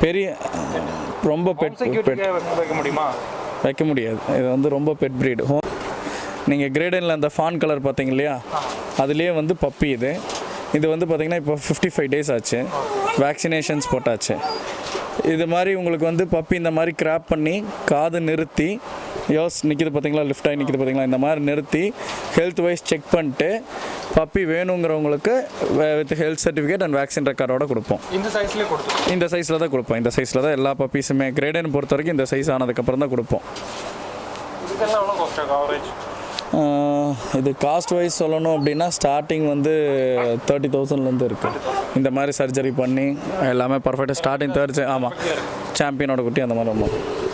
Speaker 2: பெரிய ரொம்ப பெட் பெட்
Speaker 1: முடியுமா?
Speaker 2: வைக்க முடியாது. இது வந்து ரொம்ப பெட் ப்ரீடு ஹோம் நீங்கள் கிரேடனில் அந்த ஃபான் கலர் பார்த்தீங்க இல்லையா? அதுலேயே வந்து பப்பி இது. இது வந்து பார்த்திங்கன்னா இப்போ ஃபிஃப்டி ஃபைவ் டேஸ் ஆச்சு. வேக்சினேஷன்ஸ் போட்டாச்சு. இது மாதிரி உங்களுக்கு வந்து பப்பி இந்த மாதிரி கிராப் பண்ணி காது நிறுத்தி யோஸ் நிற்கிது பார்த்தீங்களா லிஃப்ட் ஆகி நிற்கிது பார்த்தீங்களா இந்த மாதிரி நிறுத்தி ஹெல்த் வைஸ் செக் பண்ணிட்டு puppy வேணுங்கிறவங்களுக்கு with health certificate and vaccine ரெக்கார்டோட கொடுப்போம்.
Speaker 1: இந்த சைஸ்லேயே கொடுத்து
Speaker 2: இந்த சைஸில் தான் கொடுப்போம். இந்த சைஸில் தான் எல்லா பப்பீஸுமே கிரேடன் பொறுத்த வரைக்கும் இந்த சைஸ் ஆனதுக்கப்புறம் தான் கொடுப்போம். இது காஸ்ட் வைஸ் சொல்லணும் அப்படின்னா ஸ்டார்டிங் வந்து தேர்ட்டி தௌசண்ட்லேருந்து இருக்குது இந்த மாதிரி சர்ஜரி பண்ணி எல்லாமே பர்ஃபெக்டாக ஸ்டார்டிங் தேர்ட் ஆமாம் சாம்பியனோட குட்டி அந்த மாதிரி வரும்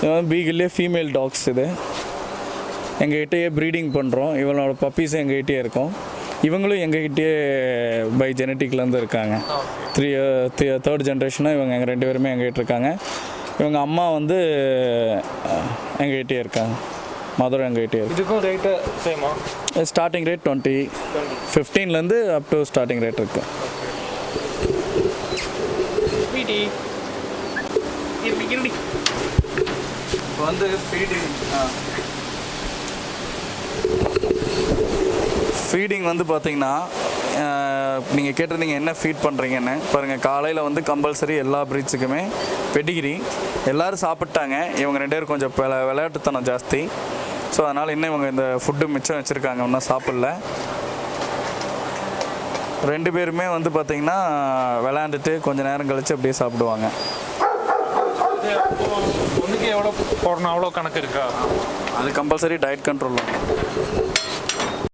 Speaker 2: இது வந்து பீகிள்லே ஃபீமேல் டாக்ஸ் இது. எங்ககிட்டயே ப்ரீடிங் பண்ணுறோம் இவனோட பப்பீஸும் எங்ககிட்டயே இருக்கும். இவங்களும் எங்ககிட்டயே பை ஜெனட்டிக்லேருந்து இருக்காங்க. த்ரீ தேர்ட் ஜென்ரேஷனாக இவங்க எங்கள் ரெண்டு பேருமே எங்ககிட்ட இருக்காங்க. இவங்க அம்மா வந்து எங்ககிட்டயே இருக்காங்க. மதுரை எங்ககிட்டயே இருக்கு.
Speaker 1: இதுக்கும் ரேட்டு சேமா
Speaker 2: ஸ்டார்டிங் ரேட் டுவெண்ட்டி ஃபிஃப்டீன்லேருந்து அப் டு ஸ்டார்டிங் ரேட் இருக்குது
Speaker 1: இருடி
Speaker 2: இப்போ வந்து ஃபீடிங் ஃபீடிங் வந்து பார்த்தீங்கன்னா நீங்கள் கேட்டிருந்தீங்க என்ன ஃபீட் பண்ணுறீங்கன்னு பாருங்கள் காலையில் வந்து கம்பல்சரி எல்லா ப்ரீட்ஸுக்குமே பெடிகிரி எல்லோரும் சாப்பிட்டாங்க. இவங்க ரெண்டு பேரும் கொஞ்சம் விளையாட்டுத்தனம் ஜாஸ்தி. ஸோ அதனால் இன்னும் இவங்க இந்த ஃபுட்டு மிச்சம் வச்சுருக்காங்க. ஒன்றும் சாப்பிடல. ரெண்டு பேருமே வந்து பார்த்திங்கன்னா விளையாண்டுட்டு கொஞ்சம் நேரம் கழித்து அப்படியே சாப்பிடுவாங்க.
Speaker 1: எவ்வளோ போடணும்? அவ்வளோ கணக்கு இருக்கா?
Speaker 2: அது கம்பல்சரி டயட் கண்ட்ரோல்